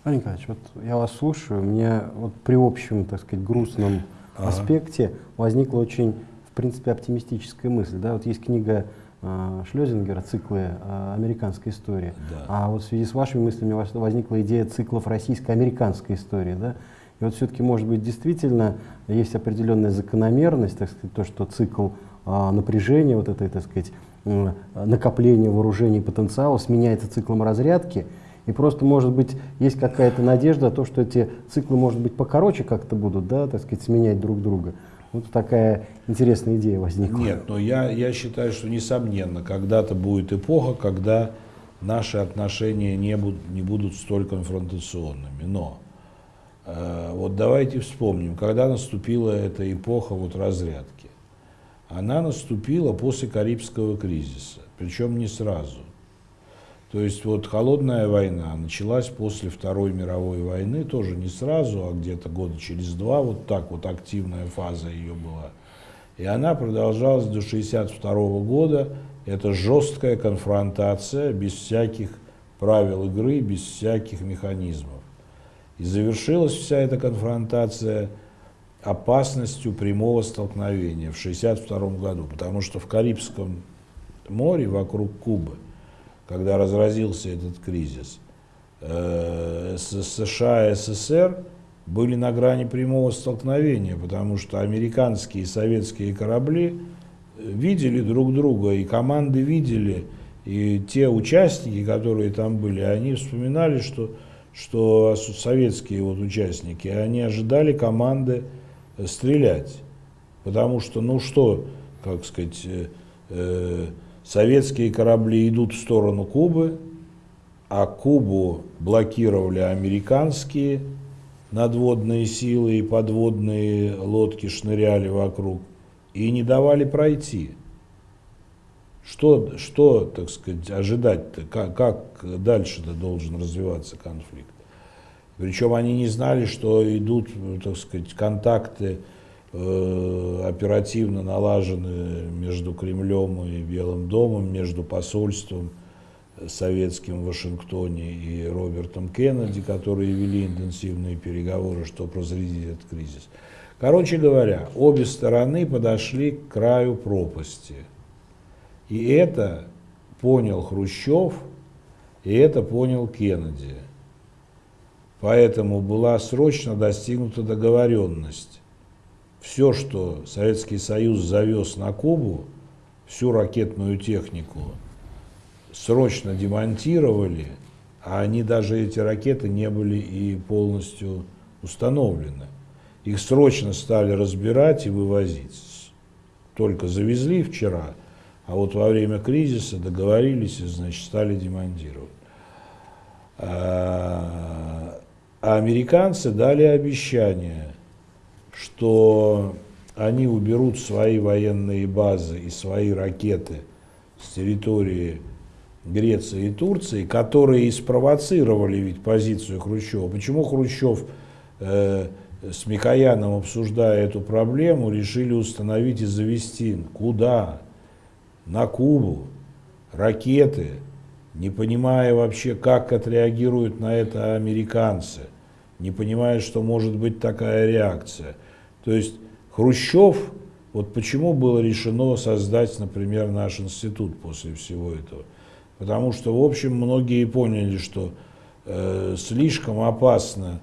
Олег Николаевич, вот я вас слушаю, мне вот при общем, так сказать, грустном ага. аспекте возникла очень, в принципе, оптимистическая мысль. Да? Вот есть книга э, Шлезингера, циклы э, американской истории. Да. А вот в связи с вашими мыслями возникла идея циклов российско-американской истории. Да? И вот все-таки, может быть, действительно есть определенная закономерность, так сказать, то, что цикл э, напряжения, вот этой, так сказать, накопления вооружений потенциала сменяется циклом разрядки, и просто, может быть, есть какая-то надежда, то, что эти циклы, может быть, покороче как-то будут, да, так сказать, сменять друг друга. Вот такая интересная идея возникла. Нет, но я, я считаю, что несомненно, когда-то будет эпоха, когда наши отношения не будут, не будут столь конфронтационными. Но э, вот давайте вспомним, когда наступила эта эпоха вот разрядки. Она наступила после Карибского кризиса, причем не сразу. То есть вот холодная война началась после Второй мировой войны, тоже не сразу, а где-то года через два, вот так вот активная фаза ее была. И она продолжалась до 1962 года. Это жесткая конфронтация, без всяких правил игры, без всяких механизмов. И завершилась вся эта конфронтация опасностью прямого столкновения в 1962 году, потому что в Карибском море вокруг Кубы – когда разразился этот кризис, э, США и СССР были на грани прямого столкновения, потому что американские и советские корабли видели друг друга, и команды видели, и те участники, которые там были, они вспоминали, что, что советские вот участники, они ожидали команды стрелять. Потому что, ну что, как сказать, э, э советские корабли идут в сторону Кубы, а Кубу блокировали американские надводные силы и подводные лодки шныряли вокруг и не давали пройти. Что, что так сказать, ожидать-то, как, как дальше-то должен развиваться конфликт? Причем они не знали, что идут, так сказать, контакты оперативно налажены между Кремлем и Белым домом, между посольством советским в Вашингтоне и Робертом Кеннеди, которые вели интенсивные переговоры, чтобы разрядить этот кризис. Короче говоря, обе стороны подошли к краю пропасти. И это понял Хрущев, и это понял Кеннеди. Поэтому была срочно достигнута договоренность все, что Советский Союз завез на Кубу, всю ракетную технику, срочно демонтировали, а они даже эти ракеты не были и полностью установлены. Их срочно стали разбирать и вывозить. Только завезли вчера, а вот во время кризиса договорились и, значит, стали демонтировать. А, а американцы дали обещание – что они уберут свои военные базы и свои ракеты с территории Греции и Турции, которые и спровоцировали ведь позицию Хрущева. Почему Хрущев э, с Микояном, обсуждая эту проблему, решили установить и завести? Куда? На Кубу. Ракеты, не понимая вообще, как отреагируют на это американцы, не понимая, что может быть такая реакция – то есть Хрущев, вот почему было решено создать, например, наш институт после всего этого? Потому что, в общем, многие поняли, что э, слишком опасна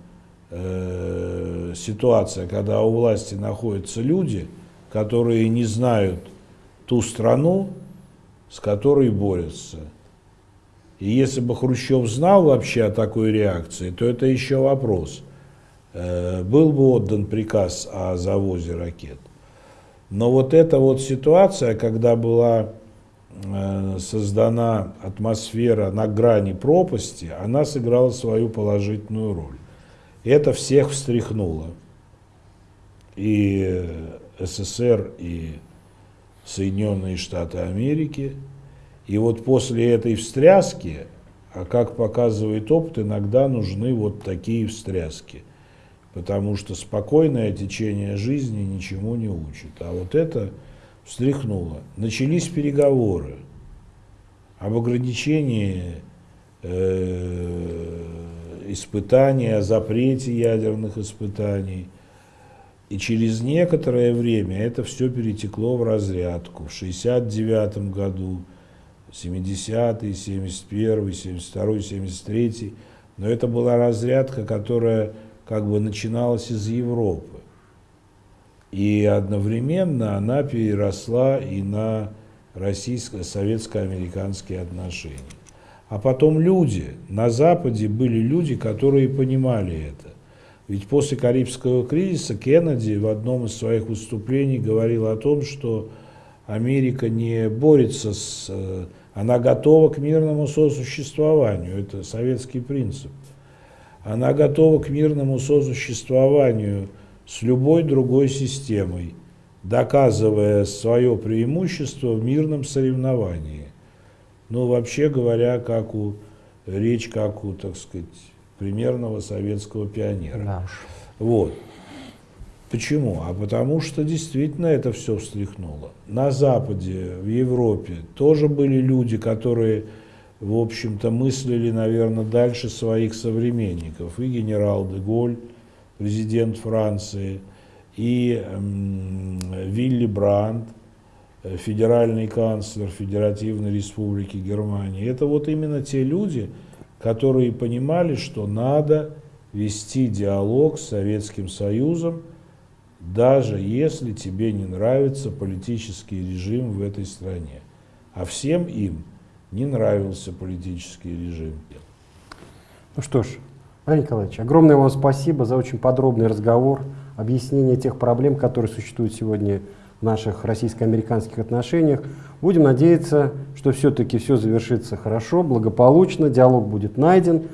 э, ситуация, когда у власти находятся люди, которые не знают ту страну, с которой борются. И если бы Хрущев знал вообще о такой реакции, то это еще вопрос. Э, был бы отдан приказ о завозе ракет. Но вот эта вот ситуация, когда была Э, создана атмосфера на грани пропасти, она сыграла свою положительную роль. Это всех встряхнуло. И СССР, и Соединенные Штаты Америки. И вот после этой встряски, а как показывает опыт, иногда нужны вот такие встряски. Потому что спокойное течение жизни ничему не учит. А вот это встряхнуло. Начались переговоры об ограничении э, испытаний, о запрете ядерных испытаний. И через некоторое время это все перетекло в разрядку. В 1969 году, 70-й, 71-й, 72-й, 73-й. Но это была разрядка, которая как бы начиналась из Европы. И одновременно она переросла и на российско-советско-американские отношения. А потом люди, на Западе были люди, которые понимали это. Ведь после Карибского кризиса Кеннеди в одном из своих выступлений говорил о том, что Америка не борется с... Э, она готова к мирному сосуществованию, это советский принцип. Она готова к мирному сосуществованию с любой другой системой, доказывая свое преимущество в мирном соревновании. Ну, вообще говоря, как у, речь как у, так сказать, примерного советского пионера. Да Вот. Почему? А потому что действительно это все встряхнуло. На Западе, в Европе тоже были люди, которые, в общем-то, мыслили, наверное, дальше своих современников. И генерал де Голь, президент Франции, и Вилли Брандт, э, федеральный канцлер Федеративной Республики Германии. Это вот именно те люди, которые понимали, что надо вести диалог с Советским Союзом, даже если тебе не нравится политический режим в этой стране. А всем им не нравился политический режим. Ну что ж, Владимир Николаевич, огромное вам спасибо за очень подробный разговор, объяснение тех проблем, которые существуют сегодня в наших российско-американских отношениях. Будем надеяться, что все-таки все завершится хорошо, благополучно, диалог будет найден.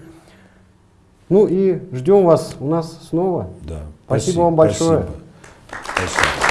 Ну и ждем вас у нас снова. Да. Спасибо, спасибо вам большое. Спасибо. спасибо.